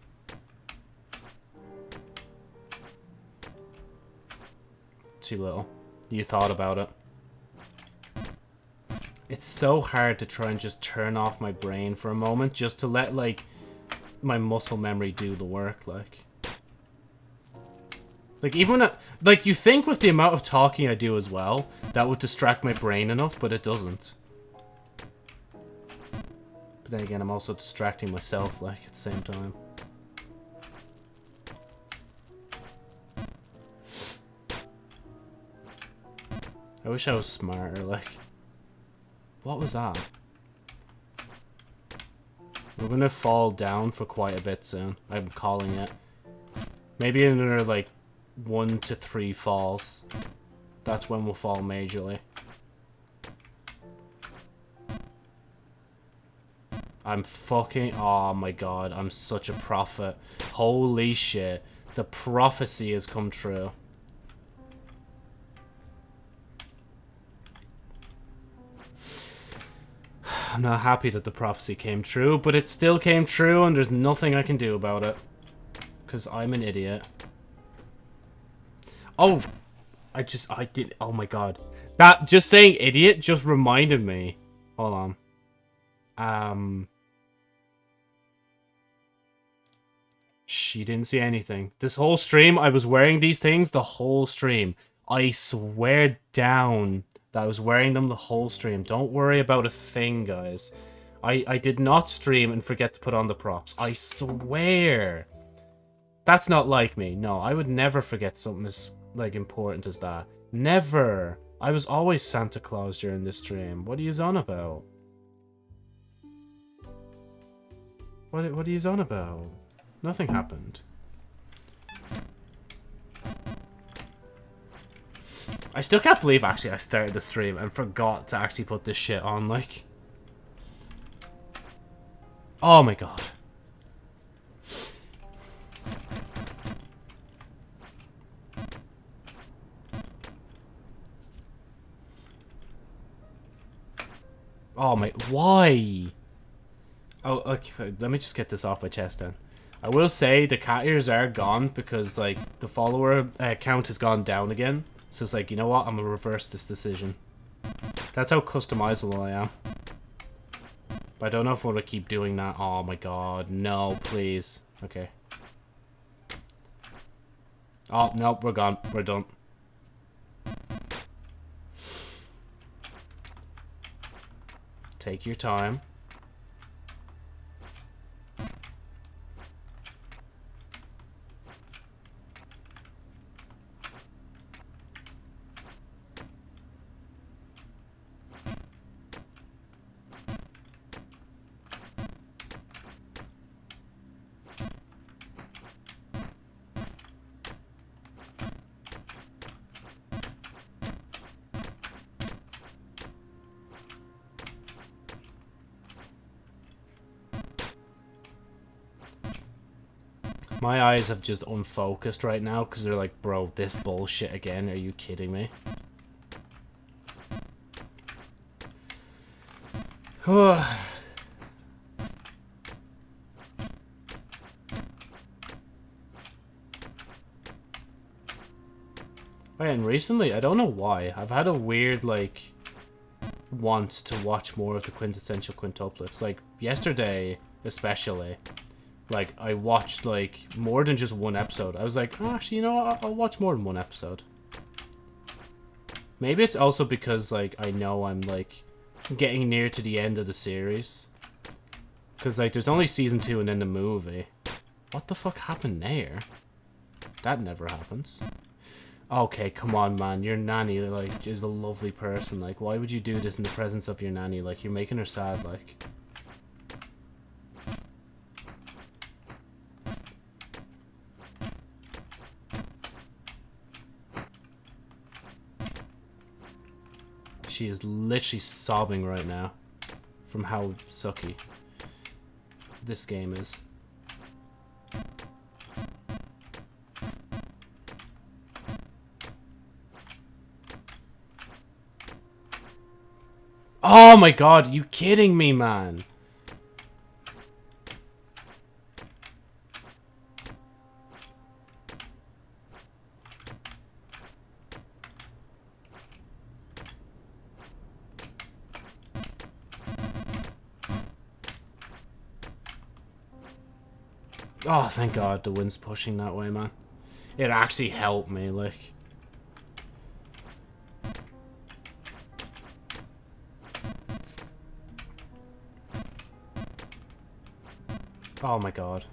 Too little. You thought about it. It's so hard to try and just turn off my brain for a moment just to let, like, my muscle memory do the work, like. Like, even when I, like, you think with the amount of talking I do as well, that would distract my brain enough, but it doesn't. But then again, I'm also distracting myself, like, at the same time. I wish I was smarter, like... What was that? We're gonna fall down for quite a bit soon. I'm calling it. Maybe another, like, one to three falls. That's when we'll fall majorly. I'm fucking... Oh my god, I'm such a prophet. Holy shit. The prophecy has come true. I'm not happy that the prophecy came true, but it still came true and there's nothing I can do about it. Because I'm an idiot. Oh! I just, I did, oh my god. That, just saying idiot just reminded me. Hold on. Um... She didn't see anything. This whole stream, I was wearing these things the whole stream. I swear down that I was wearing them the whole stream. Don't worry about a thing, guys. I, I did not stream and forget to put on the props. I swear. That's not like me. No, I would never forget something as like important as that. Never. I was always Santa Claus during this stream. What are you on about? What, what are you on about? Nothing happened. I still can't believe, actually, I started the stream and forgot to actually put this shit on, like... Oh my god. Oh my... Why? Oh, okay, let me just get this off my chest then. I will say the cat ears are gone because, like, the follower uh, count has gone down again. So it's like, you know what? I'm gonna reverse this decision. That's how customizable I am. But I don't know if I want to keep doing that. Oh my god. No, please. Okay. Oh, no, we're gone. We're done. Take your time. Eyes have just unfocused right now because they're like, bro, this bullshit again. Are you kidding me? and recently, I don't know why, I've had a weird, like, want to watch more of the quintessential quintuplets. Like, yesterday, especially, like, I watched, like, more than just one episode. I was like, oh, actually, you know what? I'll watch more than one episode. Maybe it's also because, like, I know I'm, like, getting near to the end of the series. Because, like, there's only season two and then the movie. What the fuck happened there? That never happens. Okay, come on, man. Your nanny, like, is a lovely person. Like, why would you do this in the presence of your nanny? Like, you're making her sad, like... She is literally sobbing right now from how sucky this game is. Oh my god, you kidding me, man? Oh, thank God the wind's pushing that way, man. It actually helped me, like... Oh my god.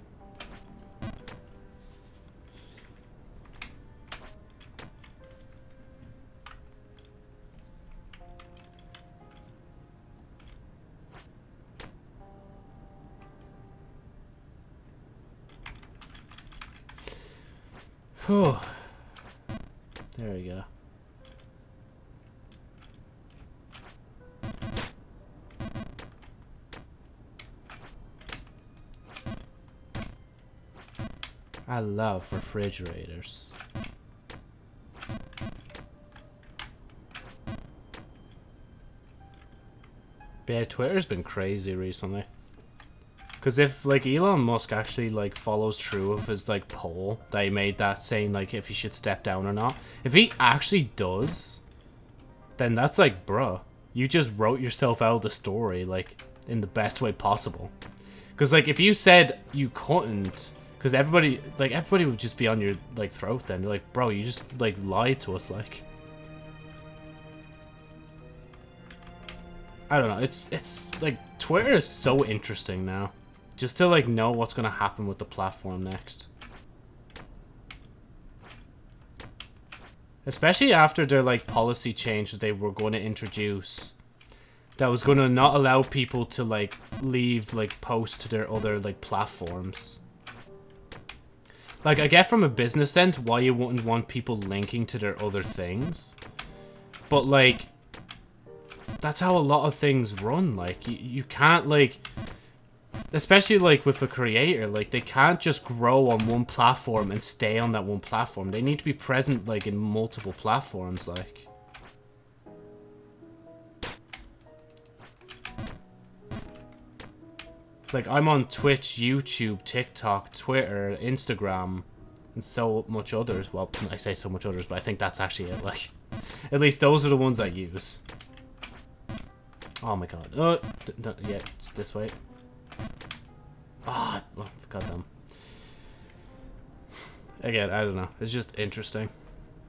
I love refrigerators. Yeah, Twitter's been crazy recently. Because if, like, Elon Musk actually, like, follows through with his, like, poll that he made that saying, like, if he should step down or not. If he actually does, then that's, like, bruh. You just wrote yourself out of the story, like, in the best way possible. Because, like, if you said you couldn't, because everybody, like, everybody would just be on your, like, throat then. You're like, bro, you just, like, lied to us, like. I don't know. It's, it's, like, Twitter is so interesting now. Just to, like, know what's going to happen with the platform next. Especially after their, like, policy change that they were going to introduce. That was going to not allow people to, like, leave, like, posts to their other, like, platforms. Like, I get from a business sense why you wouldn't want people linking to their other things. But, like, that's how a lot of things run. Like, you, you can't, like especially like with a creator like they can't just grow on one platform and stay on that one platform they need to be present like in multiple platforms like like i'm on twitch youtube tiktok twitter instagram and so much others well i say so much others but i think that's actually it like at least those are the ones i use oh my god oh yeah it's this way Ah, oh, goddamn. Again, I don't know. It's just interesting.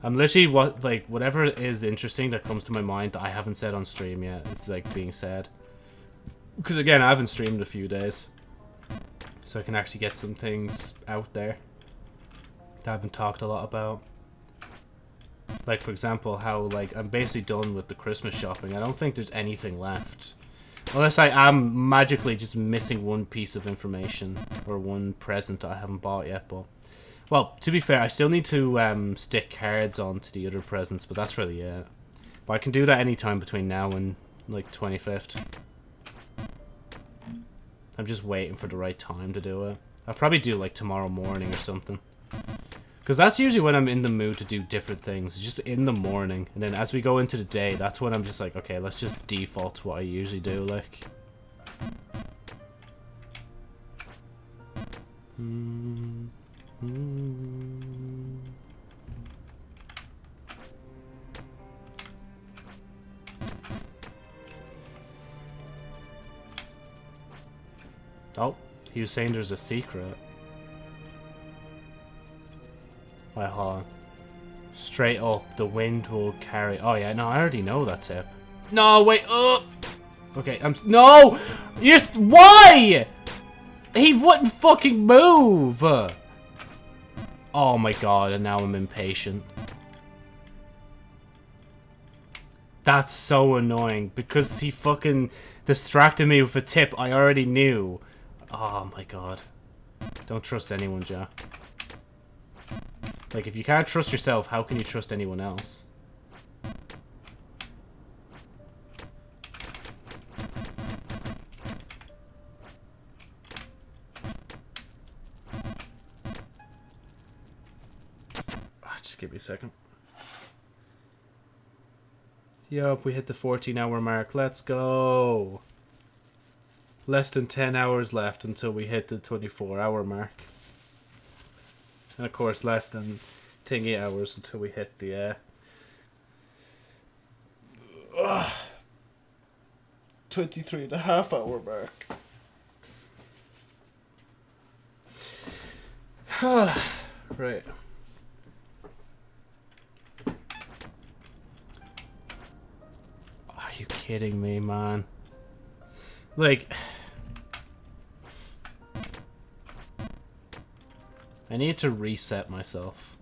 I'm literally what like whatever is interesting that comes to my mind that I haven't said on stream yet. It's like being said. Because again, I haven't streamed a few days. So I can actually get some things out there that I haven't talked a lot about. Like, for example, how, like, I'm basically done with the Christmas shopping. I don't think there's anything left. Unless I am magically just missing one piece of information or one present I haven't bought yet, but... Well, to be fair, I still need to um, stick cards onto the other presents, but that's really it. But I can do that anytime between now and, like, 25th. I'm just waiting for the right time to do it. I'll probably do, like, tomorrow morning or something. Because that's usually when I'm in the mood to do different things. It's just in the morning. And then as we go into the day, that's when I'm just like, okay, let's just default to what I usually do, like. Mm -hmm. Oh, he was saying there's a secret. Wait, hold on. Straight up, the wind will carry... Oh, yeah, no, I already know that tip. No, wait, oh! Okay, I'm... No! Yes, why? He wouldn't fucking move! Oh my god, and now I'm impatient. That's so annoying, because he fucking distracted me with a tip I already knew. Oh my god. Don't trust anyone, Jack. Like, if you can't trust yourself, how can you trust anyone else? Ah, just give me a second. Yup, we hit the 14 hour mark. Let's go. Less than 10 hours left until we hit the 24 hour mark. And of course, less than thingy hours until we hit the uh, 23 and a half hour mark. right. Are you kidding me, man? Like... I need to reset myself.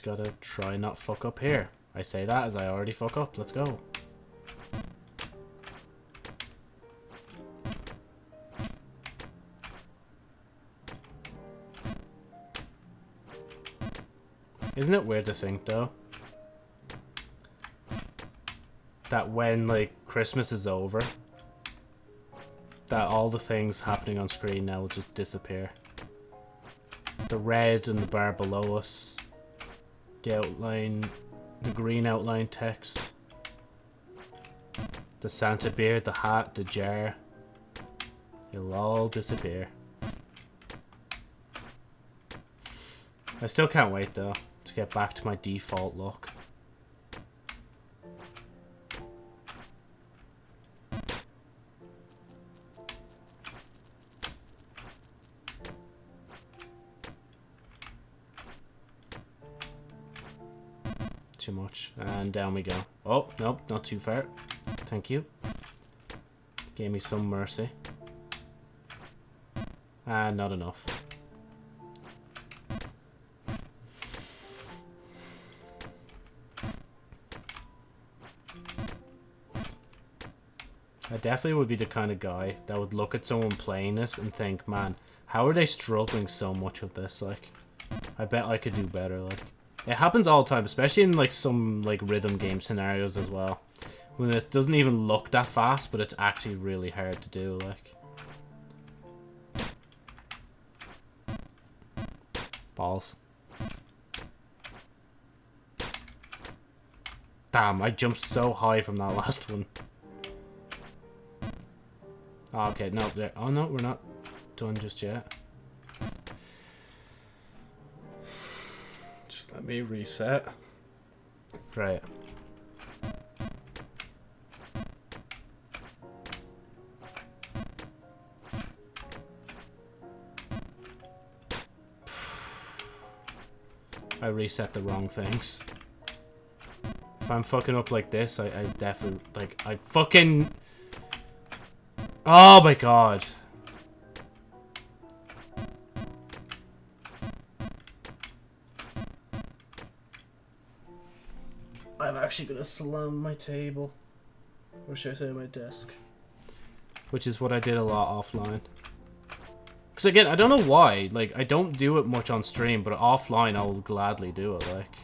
Gotta try not fuck up here. I say that as I already fuck up. Let's go. Isn't it weird to think, though? That when, like, Christmas is over, that all the things happening on screen now will just disappear. The red and the bar below us the outline, the green outline text, the Santa beard, the hat, the jar, it'll all disappear. I still can't wait though to get back to my default look. And down we go. Oh, nope, not too far. Thank you. Gave me some mercy. Ah, not enough. I definitely would be the kind of guy that would look at someone playing this and think, man, how are they struggling so much with this? Like, I bet I could do better. Like, it happens all the time, especially in like some like rhythm game scenarios as well, when it doesn't even look that fast, but it's actually really hard to do. Like, balls. Damn, I jumped so high from that last one. Oh, okay, no, there. Oh no, we're not done just yet. Me reset. Right. I reset the wrong things. If I'm fucking up like this, I, I definitely, like, I fucking... Oh my god. Actually gonna slam my table. Or should I say my desk? Which is what I did a lot offline. Because again, I don't know why. Like, I don't do it much on stream, but offline I'll gladly do it, like.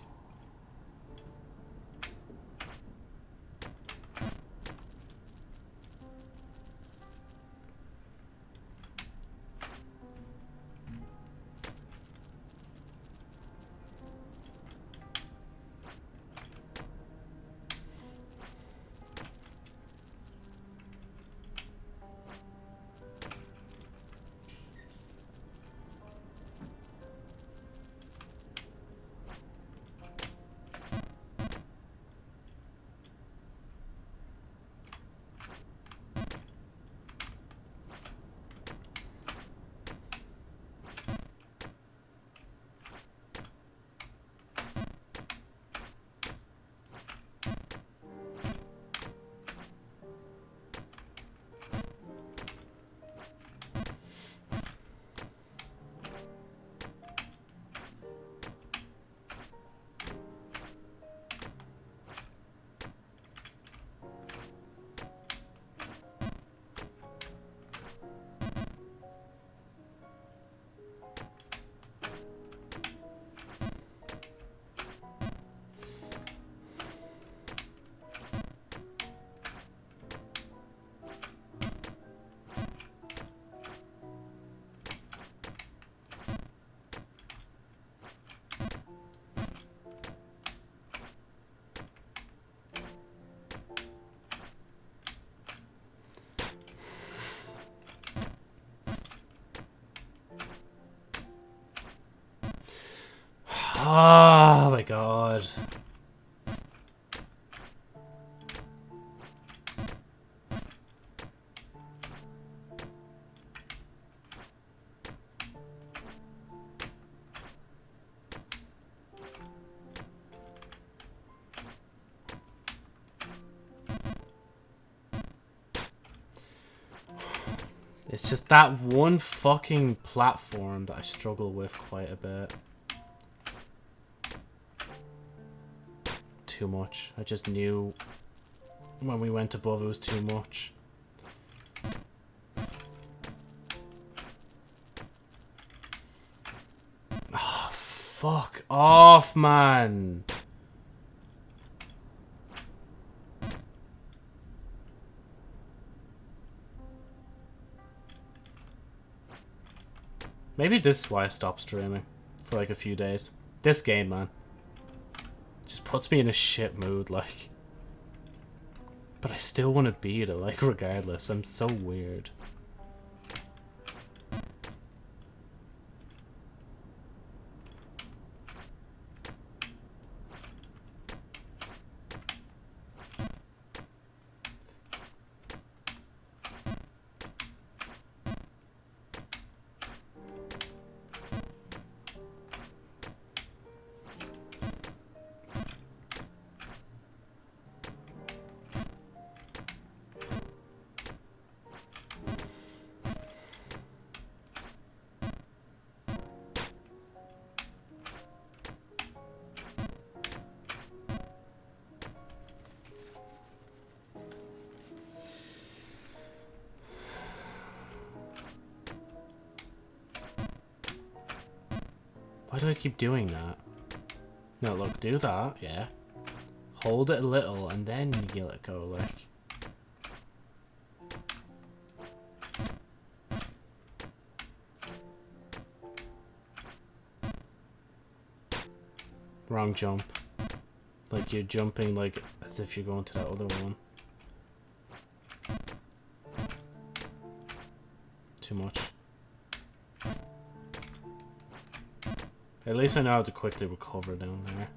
That one fucking platform that I struggle with quite a bit. too much. I just knew when we went above it was too much. Oh, fuck off, man. Maybe this is why I stopped streaming for like a few days. This game, man Just puts me in a shit mood, like. But I still want to beat it, like, regardless. I'm so weird. That, yeah. Hold it a little, and then you let go, like. Wrong jump. Like, you're jumping, like, as if you're going to that other one. Too much. At least I know how to quickly recover down there.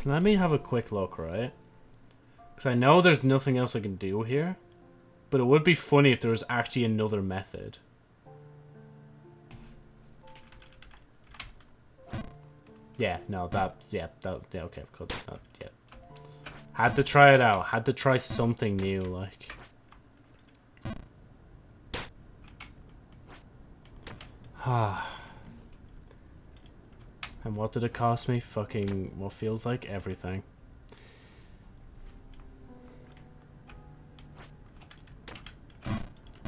Just let me have a quick look, right? Because I know there's nothing else I can do here. But it would be funny if there was actually another method. Yeah, no, that, yeah, that, yeah, okay, cool, that, yeah. Had to try it out, had to try something new, like. Ah. And what did it cost me? Fucking, what feels like everything.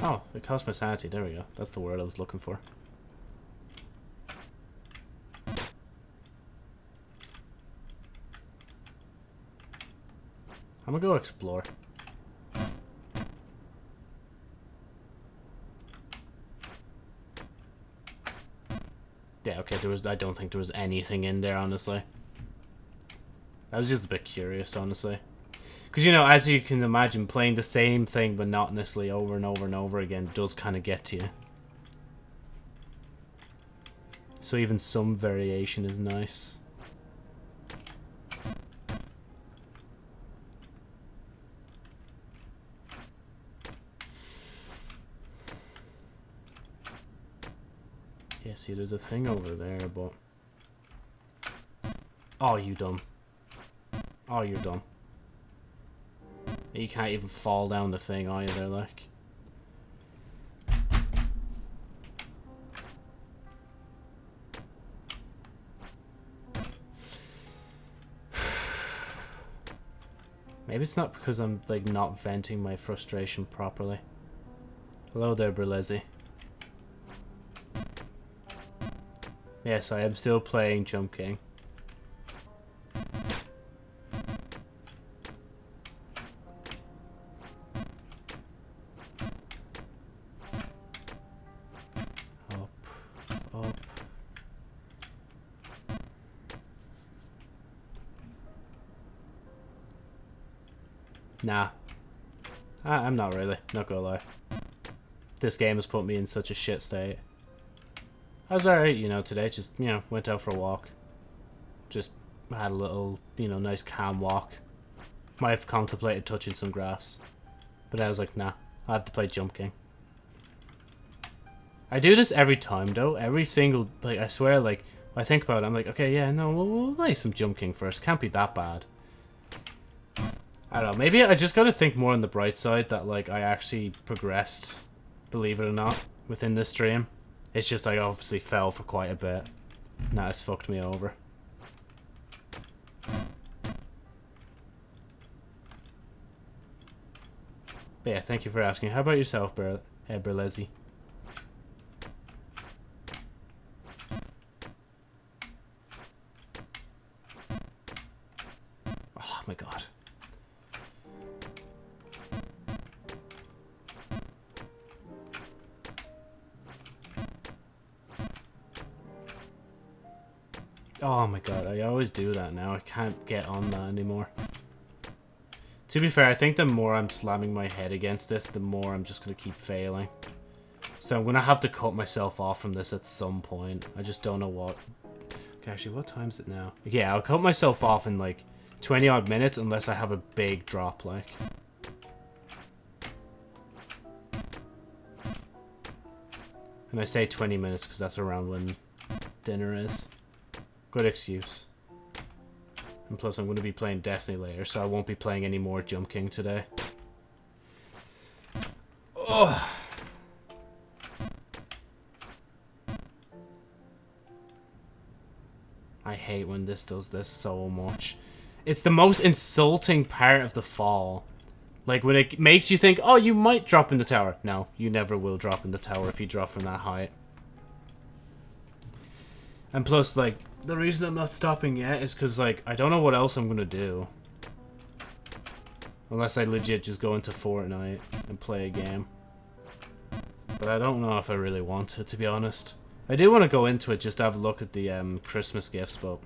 Oh, it cost my sanity, there we go. That's the word I was looking for. I'm gonna go explore. Okay, there was I don't think there was anything in there, honestly. I was just a bit curious, honestly. Because, you know, as you can imagine, playing the same thing monotonously over and over and over again does kind of get to you. So even some variation is nice. See, there's a thing over there, but... Oh, you dumb. Oh, you're dumb. You can't even fall down the thing either, like. Maybe it's not because I'm, like, not venting my frustration properly. Hello there, Berlezi. Yes, I am still playing Jump King. Up, up. Nah. I I'm not really, not gonna lie. This game has put me in such a shit state. I was alright, you know, today. Just, you know, went out for a walk. Just had a little, you know, nice calm walk. Might have contemplated touching some grass. But I was like, nah, I have to play Jump King. I do this every time, though. Every single, like, I swear, like, I think about it, I'm like, okay, yeah, no, we'll, we'll play some Jump King first. Can't be that bad. I don't know. Maybe I just gotta think more on the bright side that, like, I actually progressed, believe it or not, within this stream. It's just I obviously fell for quite a bit. And that has fucked me over. But yeah, thank you for asking. How about yourself, Ber uh, Berlezi? God, I always do that now. I can't get on that anymore. To be fair, I think the more I'm slamming my head against this, the more I'm just going to keep failing. So I'm going to have to cut myself off from this at some point. I just don't know what. Okay, actually, what time is it now? Yeah, I'll cut myself off in like 20 odd minutes unless I have a big drop, like. And I say 20 minutes because that's around when dinner is. Good excuse. And plus I'm going to be playing Destiny later, so I won't be playing any more Jump King today. Oh. I hate when this does this so much. It's the most insulting part of the fall. Like, when it makes you think, oh, you might drop in the tower. No, you never will drop in the tower if you drop from that height. And plus, like, the reason I'm not stopping yet is because, like, I don't know what else I'm going to do. Unless I legit just go into Fortnite and play a game. But I don't know if I really want to, to be honest. I do want to go into it just to have a look at the um, Christmas gifts, but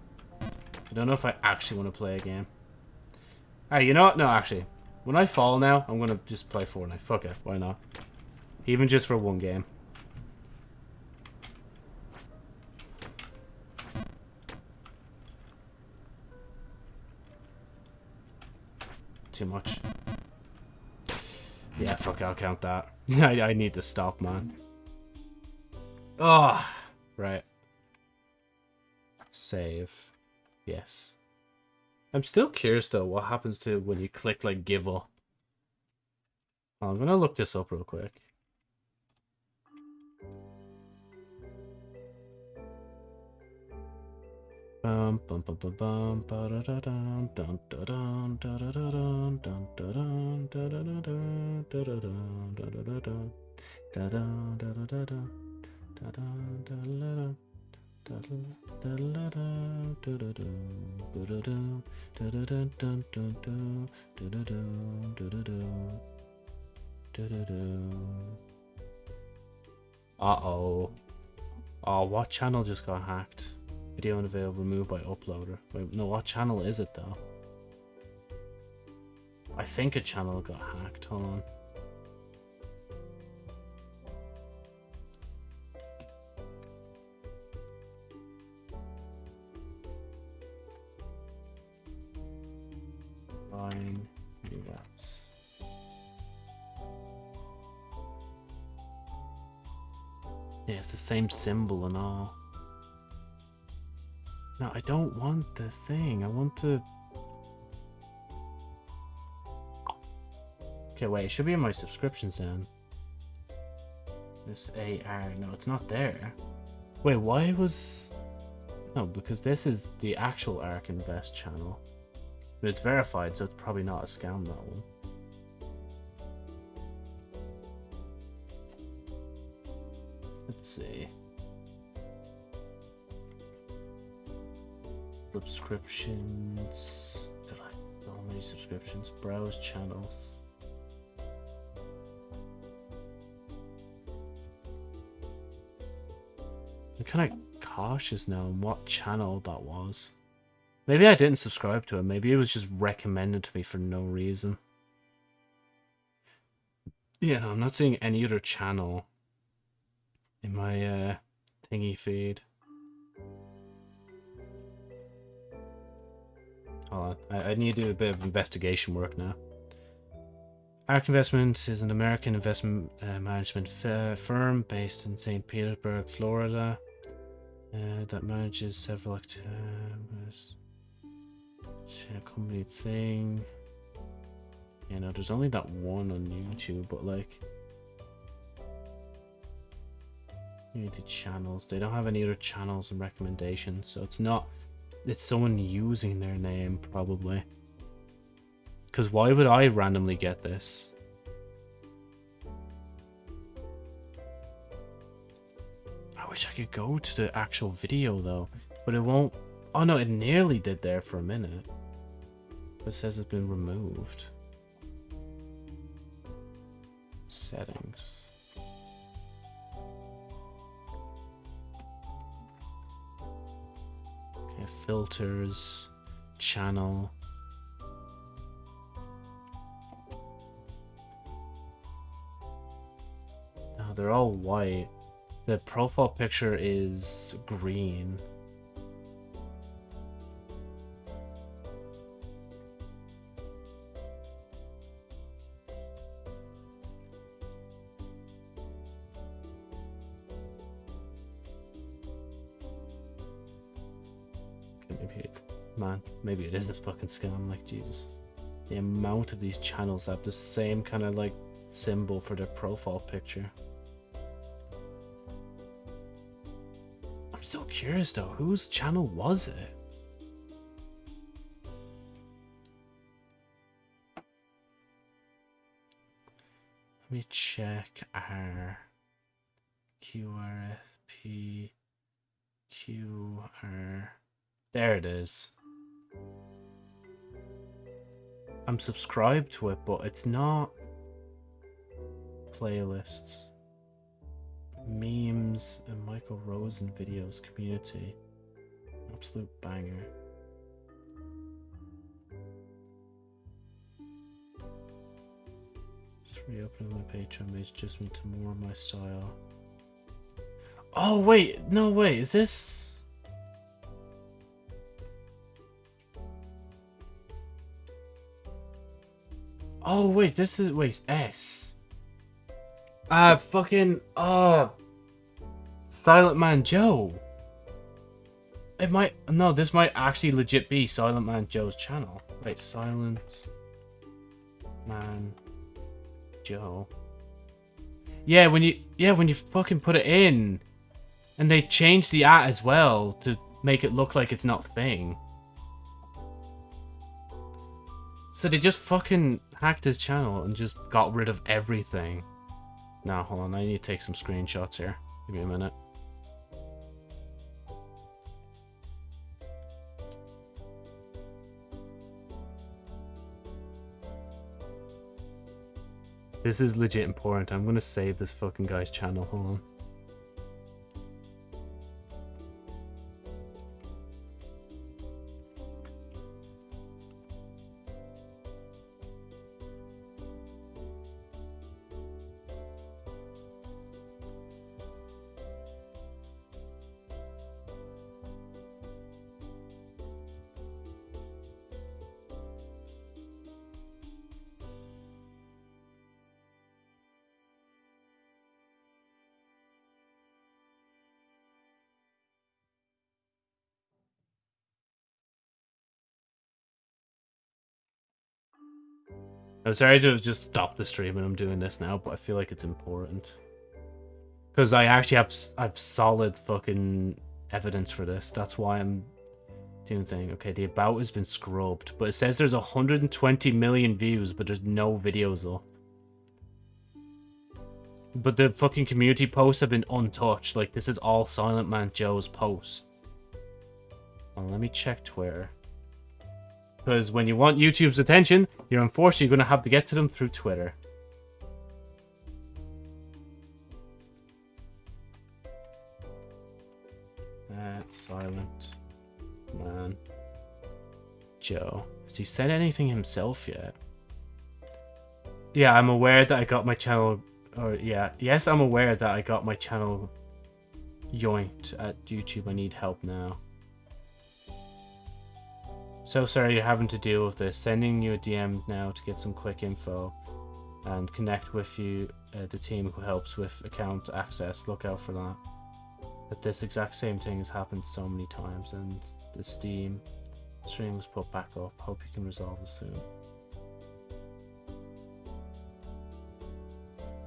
I don't know if I actually want to play a game. Hey, you know what? No, actually. When I fall now, I'm going to just play Fortnite. Fuck it. Why not? Even just for one game. Too much. Yeah, fuck, I'll count that. I, I need to stop, man. Oh, right. Save. Yes. I'm still curious, though, what happens to when you click, like, give up. I'm gonna look this up real quick. Dum Uh-oh. Oh, what channel just got hacked? Video unavailable, removed by uploader. Wait, no, what channel is it though? I think a channel got hacked. Hold on. Yeah, it's the same symbol and all. No, I don't want the thing. I want to... Okay, wait. It should be in my subscriptions then. This AR. No, it's not there. Wait, why was... No, because this is the actual Ark Invest channel. But it's verified, so it's probably not a scam, that one. Let's see. Subscriptions. God, I have so many subscriptions. Browse channels. I'm kind of cautious now on what channel that was. Maybe I didn't subscribe to it. Maybe it was just recommended to me for no reason. Yeah, no, I'm not seeing any other channel in my uh, thingy feed. Hold on. I, I need to do a bit of investigation work now. Ark Investment is an American investment uh, management firm based in St. Petersburg, Florida, uh, that manages several activities. company thing. You know, there's only that one on YouTube, but like, You need the channels. They don't have any other channels and recommendations, so it's not it's someone using their name, probably. Because why would I randomly get this? I wish I could go to the actual video, though. But it won't... Oh, no, it nearly did there for a minute. It says it's been removed. Settings. Filters, channel. Oh, they're all white. The profile picture is green. maybe it is a fucking scam. Like, Jesus. The amount of these channels have the same kind of, like, symbol for their profile picture. I'm still curious, though. Whose channel was it? Let me check our QRFP QR. There it is. I'm subscribed to it, but it's not playlists, memes, and Michael Rosen videos community. Absolute banger. Just reopening my Patreon page just me to more of my style. Oh wait, no wait, is this Oh wait, this is wait, S. Uh, fucking uh Silent Man Joe. It might no, this might actually legit be Silent Man Joe's channel. Wait, Silent Man Joe. Yeah, when you yeah, when you fucking put it in and they changed the at as well to make it look like it's not thing. So they just fucking hacked his channel and just got rid of everything. Now, hold on, I need to take some screenshots here. Give me a minute. This is legit important. I'm gonna save this fucking guy's channel. Hold on. I'm sorry to just stop the stream and I'm doing this now, but I feel like it's important. Because I actually have I've solid fucking evidence for this. That's why I'm doing thing. Okay, the about has been scrubbed, but it says there's 120 million views, but there's no videos though. But the fucking community posts have been untouched. Like, this is all Silent Man Joe's posts. Well, let me check Twitter. Because when you want YouTube's attention, you're unfortunately going to have to get to them through Twitter. That's silent. Man. Joe. Has he said anything himself yet? Yeah, I'm aware that I got my channel... Or, yeah. Yes, I'm aware that I got my channel yoinked at YouTube. I need help now. So sorry you're having to deal with this. Sending you a DM now to get some quick info and connect with you, uh, the team who helps with account access. Look out for that. But this exact same thing has happened so many times and the Steam stream was put back up. Hope you can resolve this soon.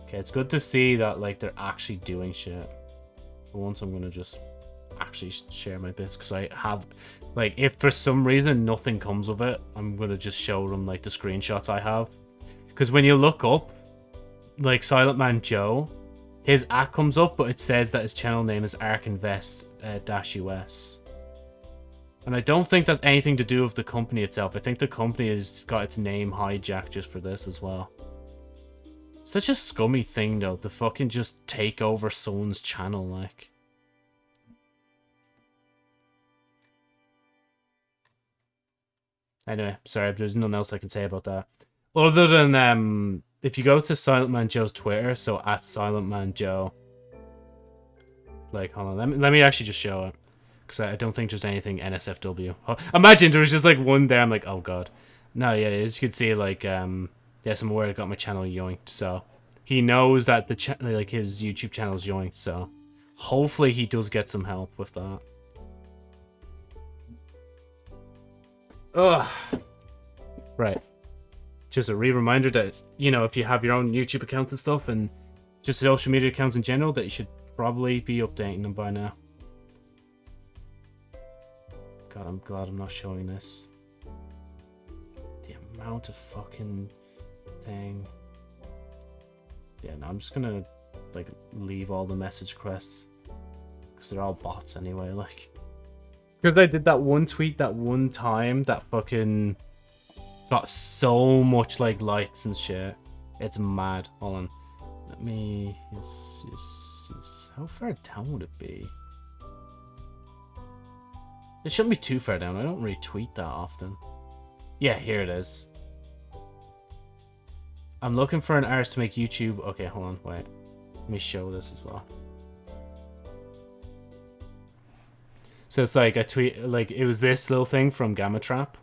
Okay, it's good to see that like they're actually doing shit. For once I'm gonna just actually share my bits because I have, like, if for some reason nothing comes of it, I'm to just show them, like, the screenshots I have. Because when you look up, like, Silent Man Joe, his act comes up, but it says that his channel name is ArkInvest-US. Uh, and I don't think that's anything to do with the company itself. I think the company has got its name hijacked just for this as well. Such a scummy thing, though, to fucking just take over someone's channel, like. Anyway, sorry, there's nothing else I can say about that. Other than um, if you go to Silent Man Joe's Twitter, so at Silent Man Joe, like, hold on, let me, let me actually just show it. Because I don't think there's anything NSFW. Oh, imagine there was just like one there, I'm like, oh god. No, yeah, as you can see, like, um, yes, I'm aware I got my channel yoinked, so. He knows that the like his YouTube channel is yoinked, so. Hopefully he does get some help with that. Ugh. Right. Just a re-reminder that, you know, if you have your own YouTube accounts and stuff, and just social media accounts in general, that you should probably be updating them by now. God, I'm glad I'm not showing this. The amount of fucking thing. Yeah, no, I'm just gonna like leave all the message quests because they're all bots anyway. Like, because I did that one tweet that one time that fucking got so much like likes and shit. It's mad. Hold on, let me. Yes, yes, yes. How far down would it be? It shouldn't be too far down. I don't retweet that often. Yeah, here it is. I'm looking for an artist to make YouTube. Okay, hold on, wait. Let me show this as well. So it's like a tweet, like it was this little thing from Gamma Trap.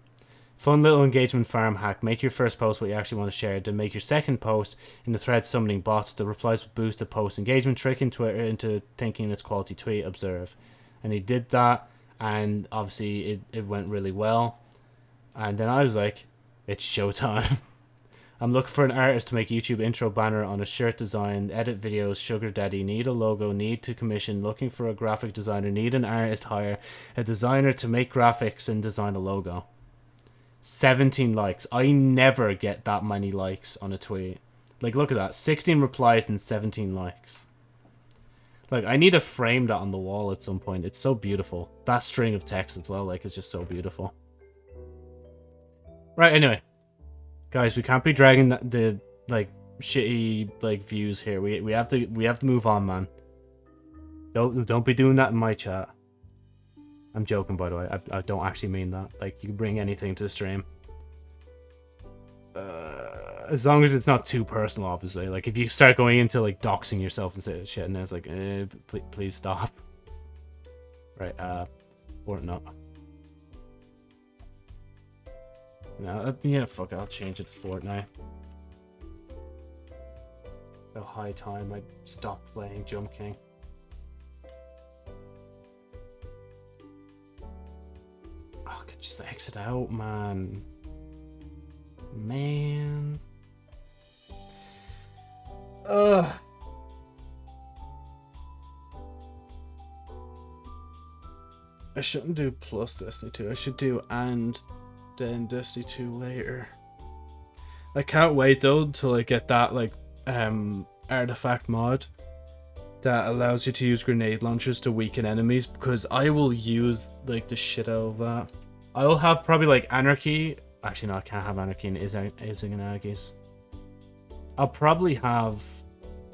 Fun little engagement farm hack. Make your first post what you actually want to share. Then make your second post in the thread summoning bots. The replies will boost the post engagement, tricking Twitter into thinking it's quality tweet. Observe. And he did that, and obviously it, it went really well. And then I was like, it's showtime. I'm looking for an artist to make YouTube intro banner on a shirt design, edit videos, sugar daddy, need a logo, need to commission, looking for a graphic designer, need an artist hire, a designer to make graphics and design a logo. 17 likes. I never get that many likes on a tweet. Like, look at that. 16 replies and 17 likes. Like, I need to frame that on the wall at some point. It's so beautiful. That string of text as well, like, it's just so beautiful. Right, anyway. Guys, we can't be dragging the, the like shitty like views here. We we have to we have to move on, man. Don't don't be doing that in my chat. I'm joking, by the way. I, I don't actually mean that. Like, you can bring anything to the stream. Uh, as long as it's not too personal, obviously. Like, if you start going into, like, doxing yourself and shit, and then it's like, eh, please, please stop. Right, uh, or not. No, uh, yeah, fuck it, I'll change it to Fortnite. The high time I stopped playing Jump King. Oh, I could just exit out, man. Man. Ugh. I shouldn't do plus Destiny 2. I should do and then Dusty 2 later. I can't wait though until I get that like um artifact mod that allows you to use grenade launchers to weaken enemies because I will use like the shit out of that. I will have probably like anarchy. Actually, no, I can't have anarchy in Izanagis. I'll probably have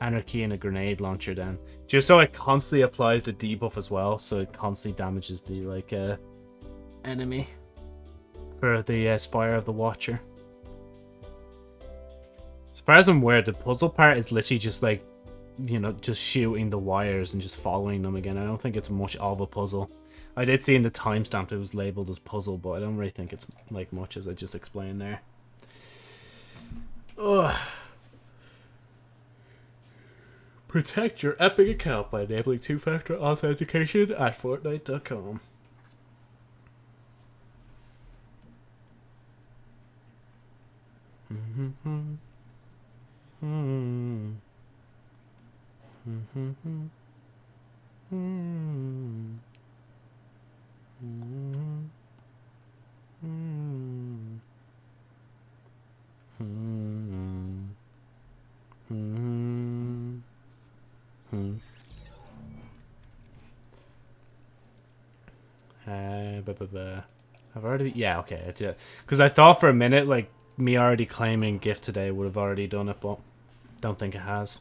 anarchy and a grenade launcher then, just so it constantly applies the debuff as well, so it constantly damages the like uh enemy for the uh, Spire of the Watcher. As far as I'm aware, the puzzle part is literally just like, you know, just shooting the wires and just following them again. I don't think it's much of a puzzle. I did see in the timestamp it was labeled as puzzle, but I don't really think it's like much as I just explained there. Ugh. Protect your Epic account by enabling two-factor authentication at Fortnite.com. Uh, I've already, yeah, okay, because I thought for a minute, like, me already claiming gift today would have already done it, but don't think it has.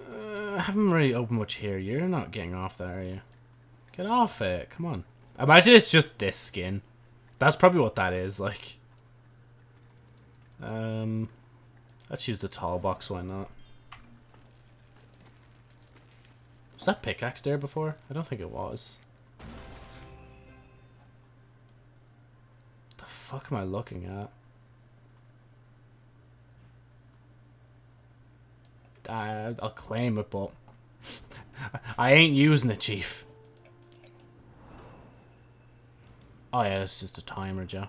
Uh, I haven't really opened much here. You're not getting off that, are you? Get off it. Come on. Imagine it's just this skin. That's probably what that is, like. Um, let's use the tall box, why not? Was that pickaxe there before? I don't think it was. Fuck am I looking at? I, I'll claim it, but I ain't using it, Chief. Oh yeah, it's just a timer, Joe.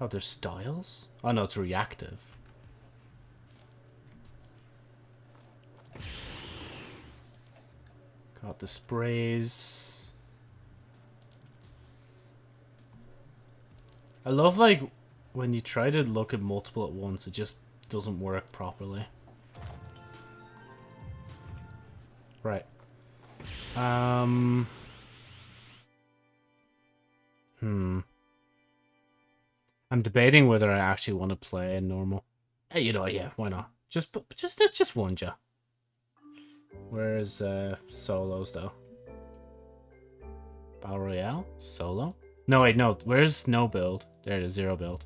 Oh, there's styles? Oh no, it's reactive. Got the sprays. I love, like, when you try to look at multiple at once, it just doesn't work properly. Right. Um... Hmm. I'm debating whether I actually want to play in normal. Hey, you know, yeah, why not? Just, just, just one, ja. Where's uh, solos though? Battle Royale? Solo? No, wait, no. Where's no build? There it is, zero build.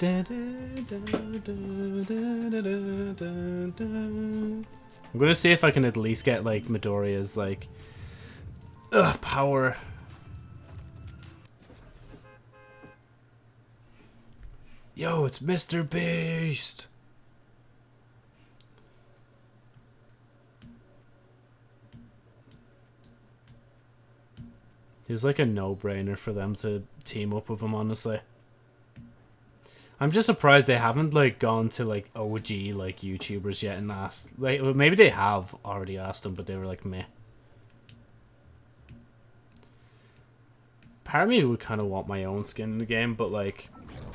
I'm gonna see if I can at least get like Midoriya's like ugh, power. Yo, it's Mr. Beast! He's like a no-brainer for them to team up with him, honestly. I'm just surprised they haven't like gone to like OG like YouTubers yet and asked like maybe they have already asked them, but they were like meh. Part of me would kind of want my own skin in the game, but like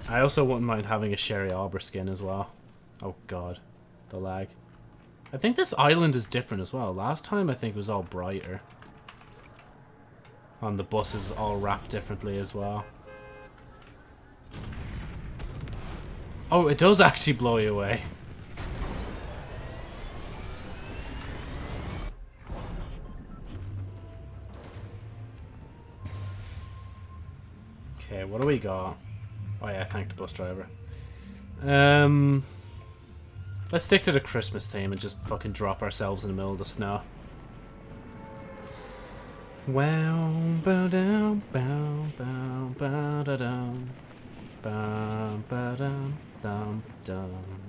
I also wouldn't mind having a Sherry Arbor skin as well. Oh god, the lag. I think this island is different as well. Last time I think it was all brighter. And the buses all wrapped differently as well. Oh, it does actually blow you away. What do we got? Oh yeah, thank the bus driver. Um, let's stick to the Christmas theme and just fucking drop ourselves in the middle of the snow. Wow, bow down, bow, bow, bow, da down, bow, bow down dum, dum.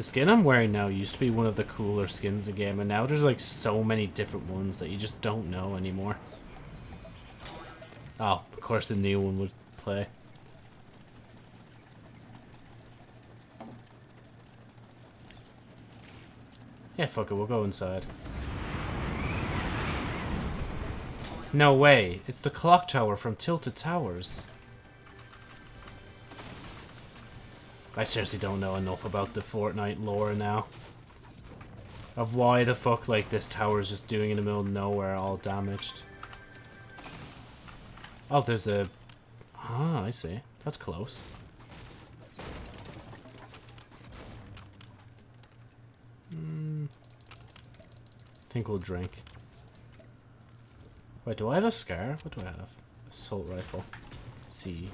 The skin I'm wearing now used to be one of the cooler skins in the game, and now there's like so many different ones that you just don't know anymore. Oh, of course the new one would play. Yeah, fuck it, we'll go inside. No way. It's the clock tower from Tilted Towers. I seriously don't know enough about the Fortnite lore now. Of why the fuck, like, this tower is just doing in the middle of nowhere, all damaged. Oh, there's a... Ah, I see. That's close. Hmm. think we'll drink. Wait, do I have a scar? What do I have? Assault rifle. C.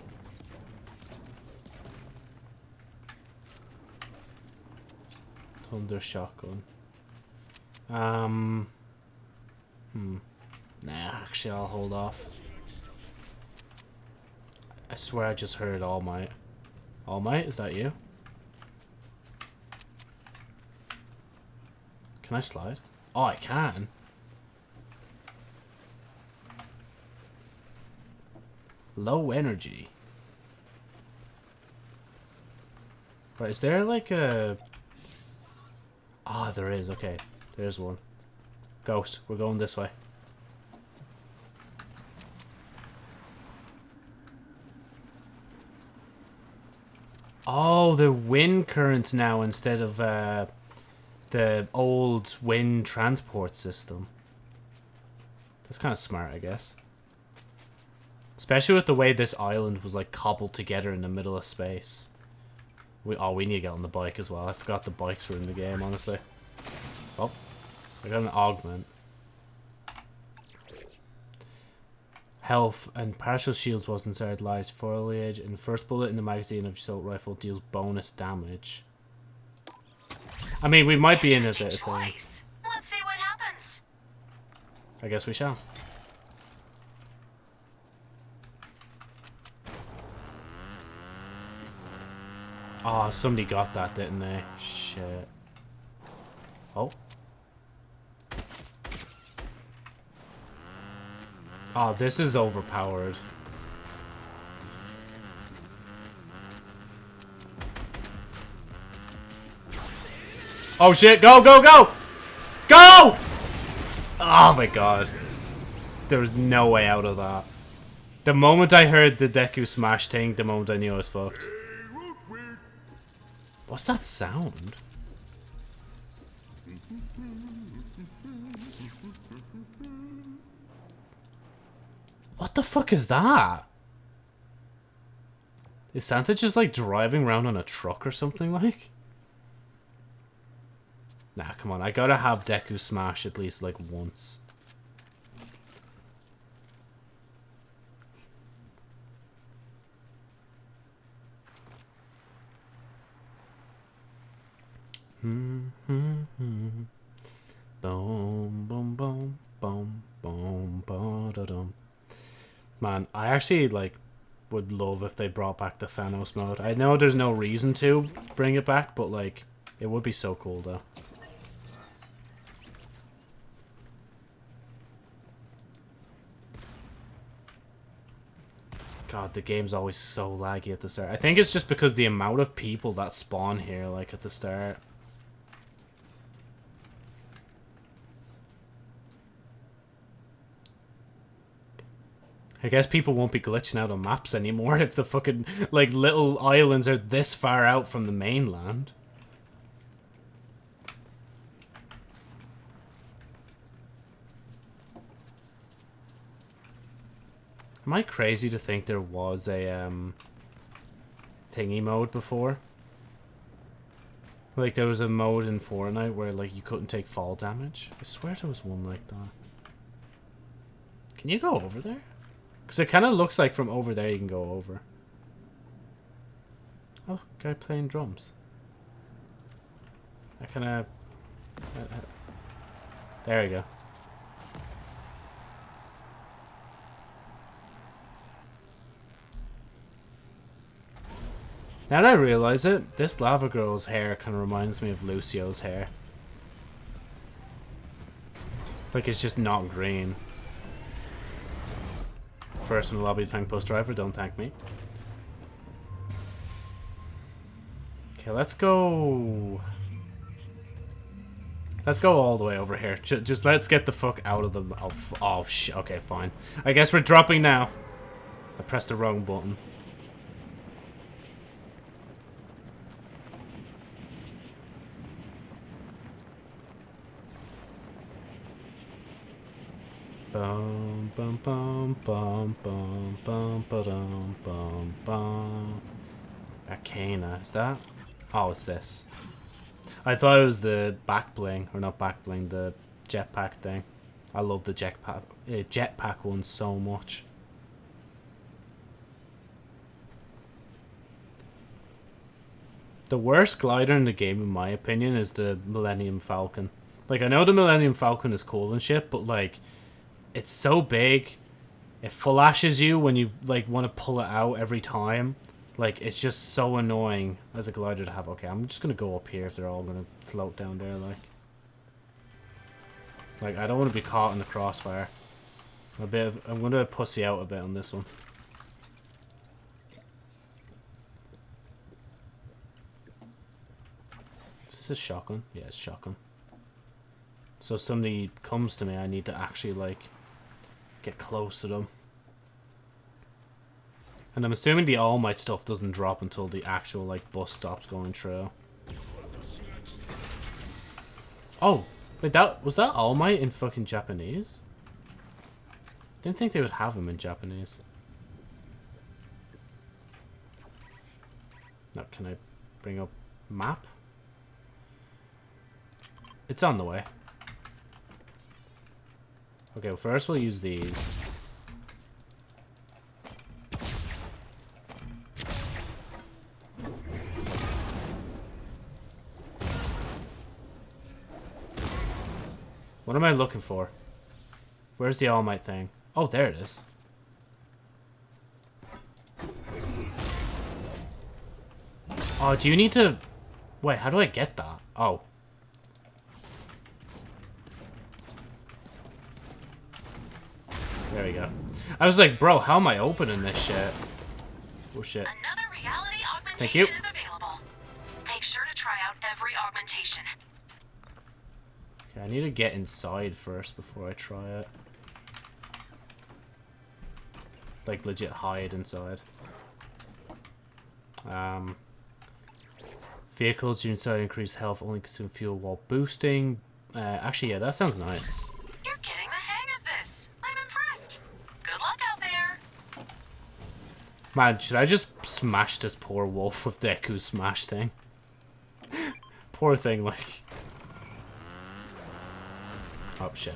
Thunder shotgun. Um. Hmm. Nah, actually, I'll hold off. I swear I just heard All Might. All Might, is that you? Can I slide? Oh, I can. Low energy. Right, is there like a... Ah, oh, there is. Okay, there's one. Ghost, we're going this way. Oh, the wind currents now instead of uh, the old wind transport system. That's kind of smart, I guess. Especially with the way this island was like cobbled together in the middle of space. We oh we need to get on the bike as well. I forgot the bikes were in the game, honestly. Oh. I got an augment. Health and partial shields was inside large foliage and first bullet in the magazine of assault rifle deals bonus damage. I mean we might be in a bit of thing. Let's see what happens. I guess we shall. Oh, somebody got that, didn't they? Shit. Oh. Oh, this is overpowered. Oh shit, go, go, go! Go! Oh my god. There was no way out of that. The moment I heard the Deku Smash thing, the moment I knew I was fucked. What's that sound? What the fuck is that? Is Santa just like driving around on a truck or something like? Nah, come on. I gotta have Deku Smash at least like once. Boom, boom, boom, boom, boom, boom. Man, I actually like would love if they brought back the Thanos mode. I know there's no reason to bring it back, but like it would be so cool though. God, the game's always so laggy at the start. I think it's just because the amount of people that spawn here, like, at the start. I guess people won't be glitching out on maps anymore if the fucking, like, little islands are this far out from the mainland. Am I crazy to think there was a, um, thingy mode before? Like, there was a mode in Fortnite where, like, you couldn't take fall damage? I swear there was one like that. Can you go over there? Because it kind of looks like from over there you can go over. Oh, guy playing drums. I kind of... Uh, uh, there we go. Now that I realize it, this lava girl's hair kind of reminds me of Lucio's hair. Like it's just not green. First in the lobby thank post driver, don't thank me. Okay, let's go... Let's go all the way over here. Just, just let's get the fuck out of the... Oh, oh shit. Okay, fine. I guess we're dropping now. I pressed the wrong button. Bum bum bum bum bum bum bum bum bum. Arcana, is that? Oh, it's this. I thought it was the back bling, or not back bling, the jetpack thing. I love the jetpack uh, jetpack one so much. The worst glider in the game, in my opinion, is the Millennium Falcon. Like, I know the Millennium Falcon is cool and shit, but like, it's so big. It flashes you when you like want to pull it out every time. Like it's just so annoying as a glider to have. Okay, I'm just gonna go up here if they're all gonna float down there. Like, like I don't want to be caught in the crossfire. I'm a bit. Of, I'm gonna pussy out a bit on this one. Is this a shotgun? Yeah, it's a shotgun. So somebody comes to me, I need to actually like get close to them. And I'm assuming the All Might stuff doesn't drop until the actual, like, bus stops going through. Oh, wait, that was that All Might in fucking Japanese? Didn't think they would have him in Japanese. Now, can I bring up map? It's on the way. Okay, well first we'll use these. What am I looking for? Where's the All Might thing? Oh, there it is. Oh, do you need to... Wait, how do I get that? Oh. There we go. I was like, bro, how am I opening this shit? Oh shit. Another reality augmentation Thank you. is available. Make sure to try out every augmentation. Okay, I need to get inside first before I try it. Like, legit hide inside. Um, vehicles you inside increase health, only consume fuel while boosting. Uh, actually, yeah, that sounds nice. You're getting the hang of this. I'm impressed. Good luck out there. Man, should I just smash this poor wolf with Deku's smash thing? poor thing, like... Oh, shit.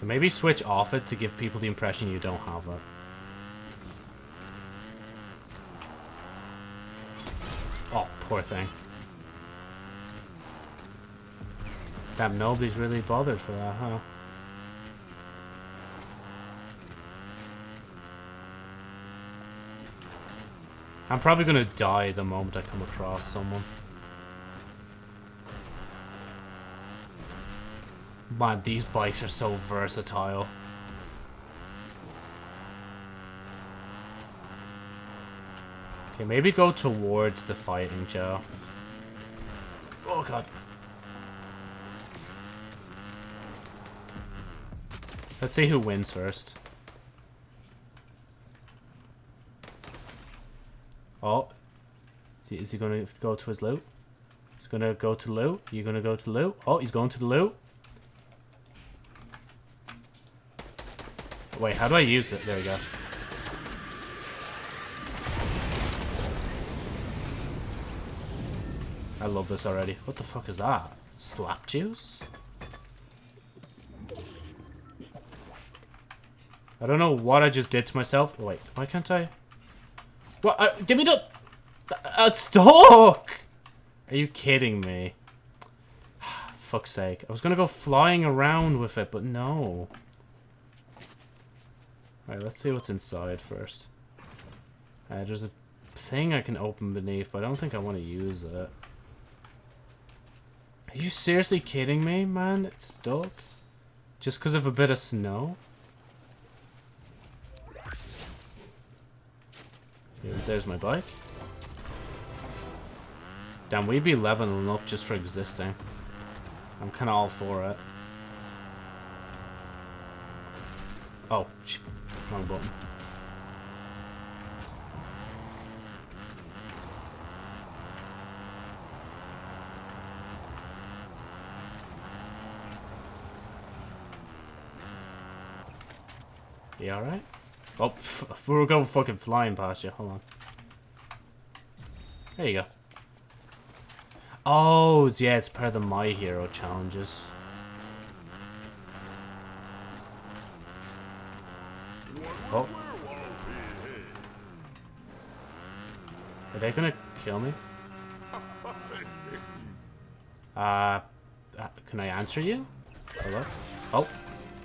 maybe switch off it to give people the impression you don't have it. Oh, poor thing. Damn, nobody's really bothered for that, huh? I'm probably gonna die the moment I come across someone. Man, these bikes are so versatile. Okay, maybe go towards the fighting, Joe. Oh, God. Let's see who wins first. Oh. Is he, is he going to go to his loot? He's going to go to loot. You're going to go to loot? Oh, he's going to the loot. Wait, how do I use it? There we go. I love this already. What the fuck is that? Slap juice? I don't know what I just did to myself. Wait, why can't I? What? Uh, give me the... Uh, stuck! Are you kidding me? Fuck's sake. I was gonna go flying around with it, but no. Alright, let's see what's inside first. Uh, there's a thing I can open beneath, but I don't think I want to use it. Are you seriously kidding me, man? It's stuck? Just because of a bit of snow? There's my bike. Damn, we'd be leveling up just for existing. I'm kind of all for it. Oh, wrong button. You alright? Oh, we're going fucking flying past you. Hold on. There you go. Oh, yeah, it's part of the My Hero challenges. Oh. Are they gonna kill me? Uh, uh can I answer you? Hello? Oh.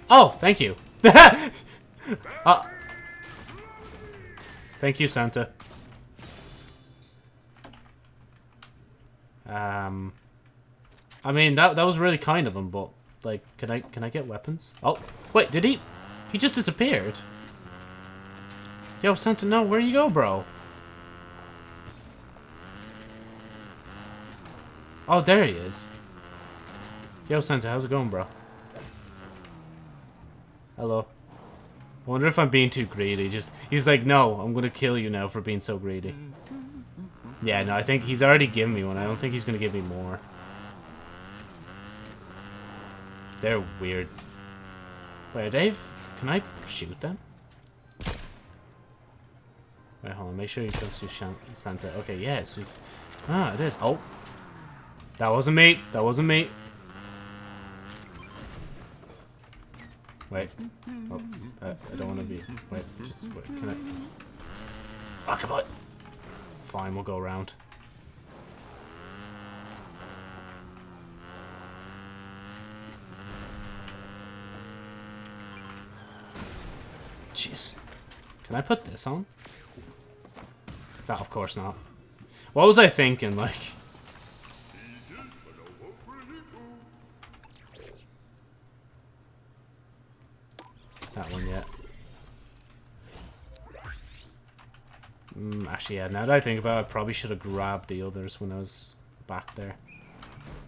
Oh, thank you. uh, thank you, Santa. Um, I mean that that was really kind of him, but like, can I can I get weapons? Oh, wait, did he? He just disappeared. Yo, Santa, no, where you go, bro? Oh, there he is. Yo, Santa, how's it going, bro? Hello. I wonder if I'm being too greedy. Just He's like, no, I'm going to kill you now for being so greedy. Yeah, no, I think he's already given me one. I don't think he's going to give me more. They're weird. Wait, Dave, can I shoot them? Wait, hold on. Make sure you come to Santa. Okay, yeah. So ah, it is. Oh. That wasn't me. That wasn't me. Wait. Oh, uh, I don't want to be. Wait, just wait. Can I? Oh, come on. Fine, we'll go around. Jeez. Can I put this on? No, of course not. What was I thinking, like? That one yet. Mm, actually, yeah, now that I think about it, I probably should have grabbed the others when I was back there.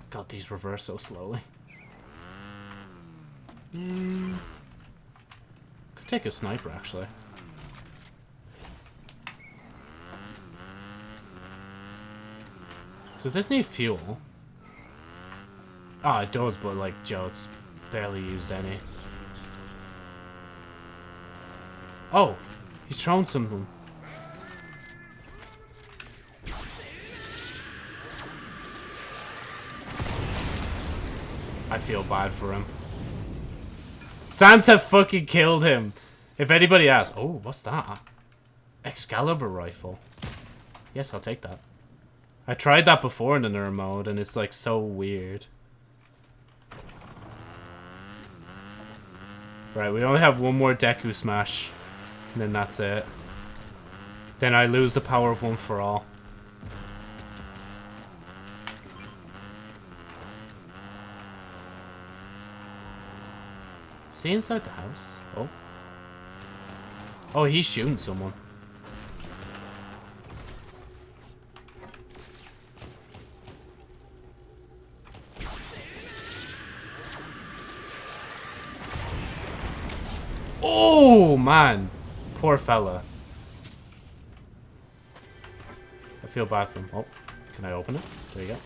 God, these reverse so slowly. Mm. Could take a sniper, actually. Does this need fuel? Ah, oh, it does, but like, Joe, it's barely used any. Oh, he's thrown something. I feel bad for him. Santa fucking killed him. If anybody asks, oh, what's that? Excalibur rifle. Yes, I'll take that. I tried that before in the nerd mode, and it's like so weird. Right, we only have one more Deku Smash, and then that's it. Then I lose the power of one for all. Is he inside the house? Oh. Oh, he's shooting someone. Oh, man. Poor fella. I feel bad for him. Oh, can I open it? There you go.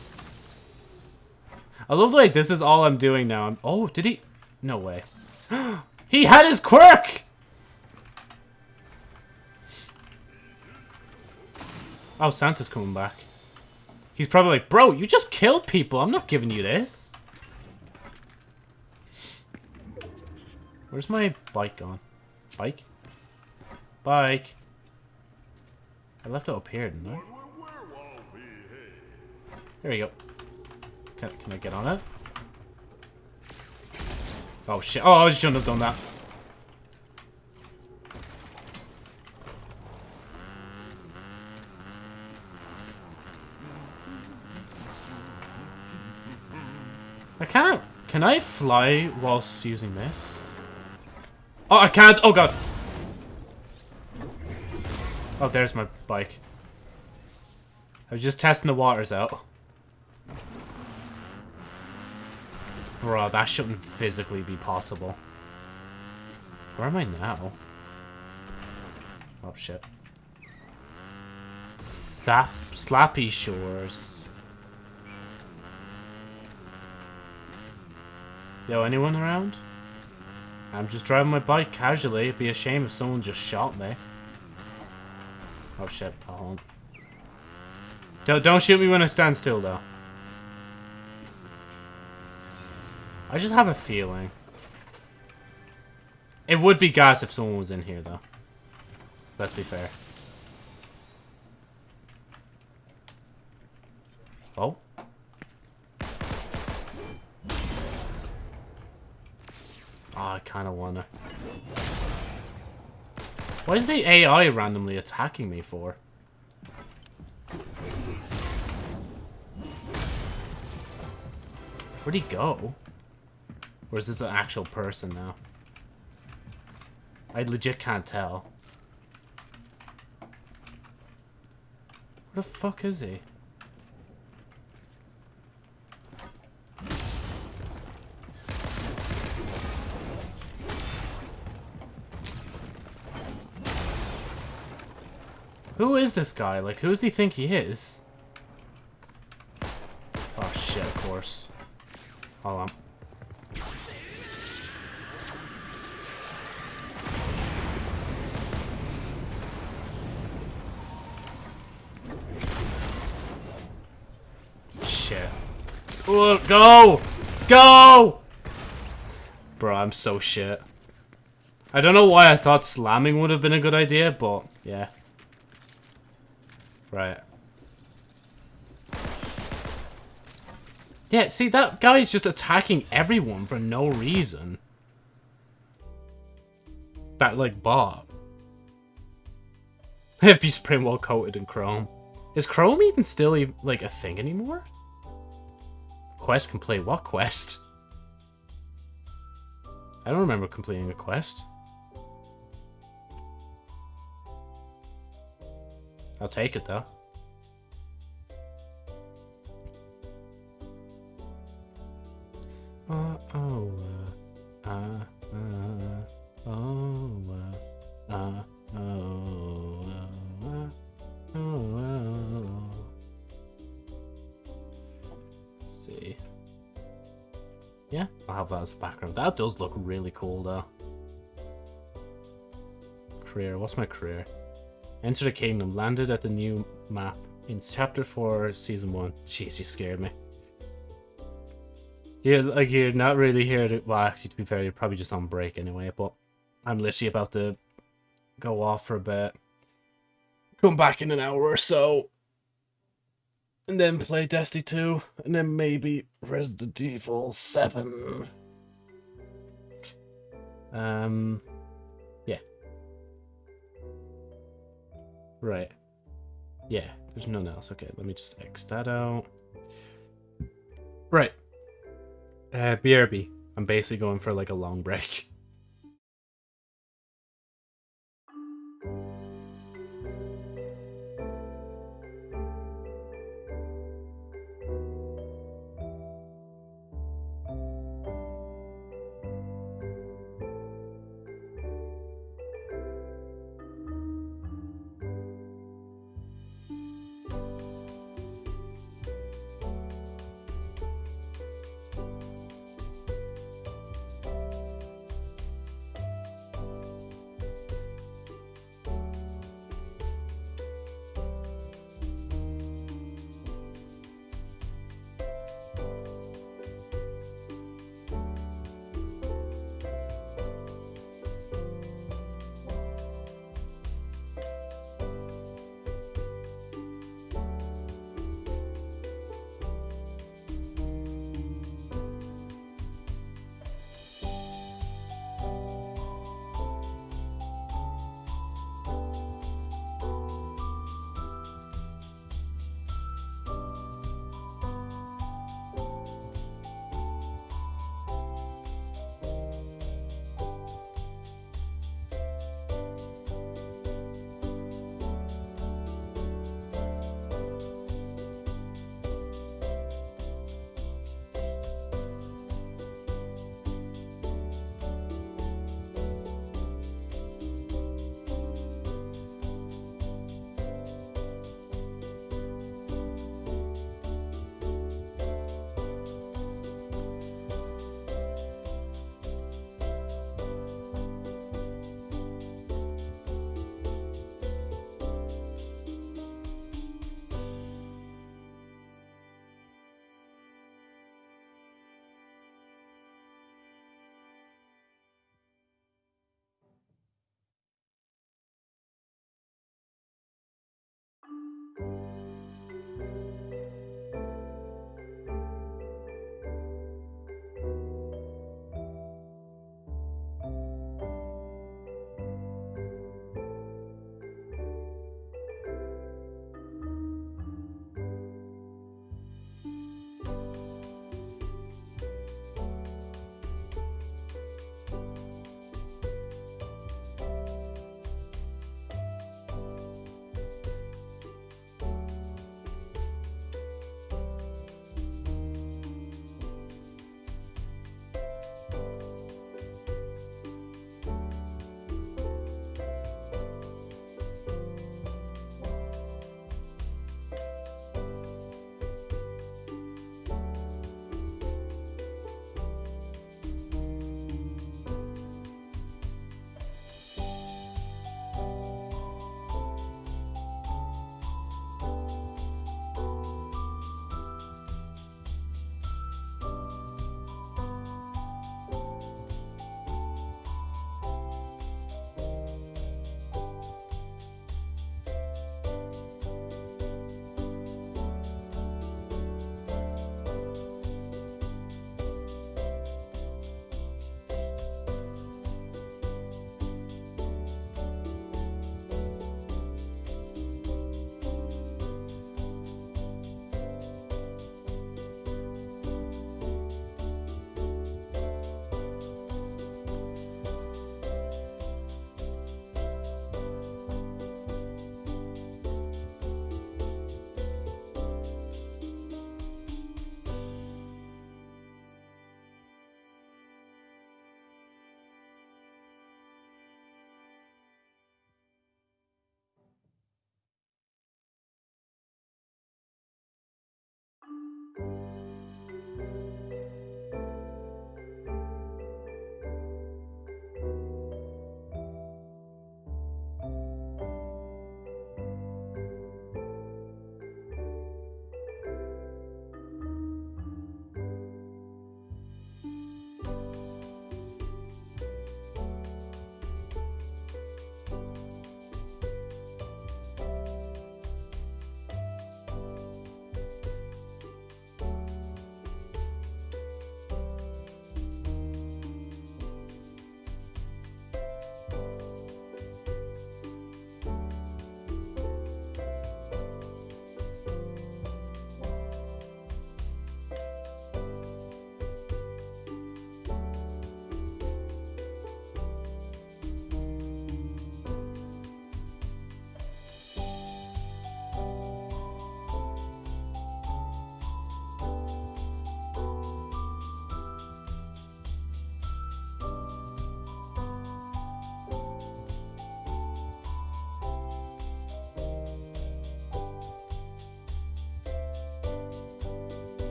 I love like this is all I'm doing now. I'm, oh, did he? No way. he had his quirk! Oh, Santa's coming back. He's probably like, bro, you just killed people. I'm not giving you this. Where's my bike gone? Bike? Bike. I left it up here, didn't I? There we go. Can, can I get on it? Oh shit. Oh, I shouldn't have done that. I can't. Can I fly whilst using this? Oh, I can't. Oh, God. Oh, there's my bike. I was just testing the waters out. Bro, that shouldn't physically be possible. Where am I now? Oh, shit. Sap Slappy Shores. Yo, anyone around? I'm just driving my bike casually. It'd be a shame if someone just shot me. Oh shit, hold Don't, don't shoot me when I stand still, though. I just have a feeling. It would be gas if someone was in here, though. Let's be fair. Oh. Oh, I kind of wanna. Why is the AI randomly attacking me for? Where'd he go? Or is this an actual person now? I legit can't tell. Where the fuck is he? Who is this guy? Like, who does he think he is? Oh, shit, of course. Hold on. Shit. Ooh, go! Go! Bro, I'm so shit. I don't know why I thought slamming would have been a good idea, but yeah. Right. Yeah, see, that guy's just attacking everyone for no reason. That, like, bot. if he's pretty well coated in chrome. Is chrome even still, like, a thing anymore? Quest complete. What quest? I don't remember completing a quest. I'll take it, though. see. Yeah, I'll have that as a background. That does look really cool, though. Career. What's my career? Enter the kingdom. Landed at the new map in chapter 4, season 1. Jeez, you scared me. Yeah, like you're not really here to. Well, actually, to be fair, you're probably just on break anyway. But I'm literally about to go off for a bit. Come back in an hour or so. And then play Destiny 2. And then maybe Resident Evil 7. Um. Right. Yeah, there's nothing else. Okay, let me just X that out. Right. Uh, BRB. I'm basically going for like a long break.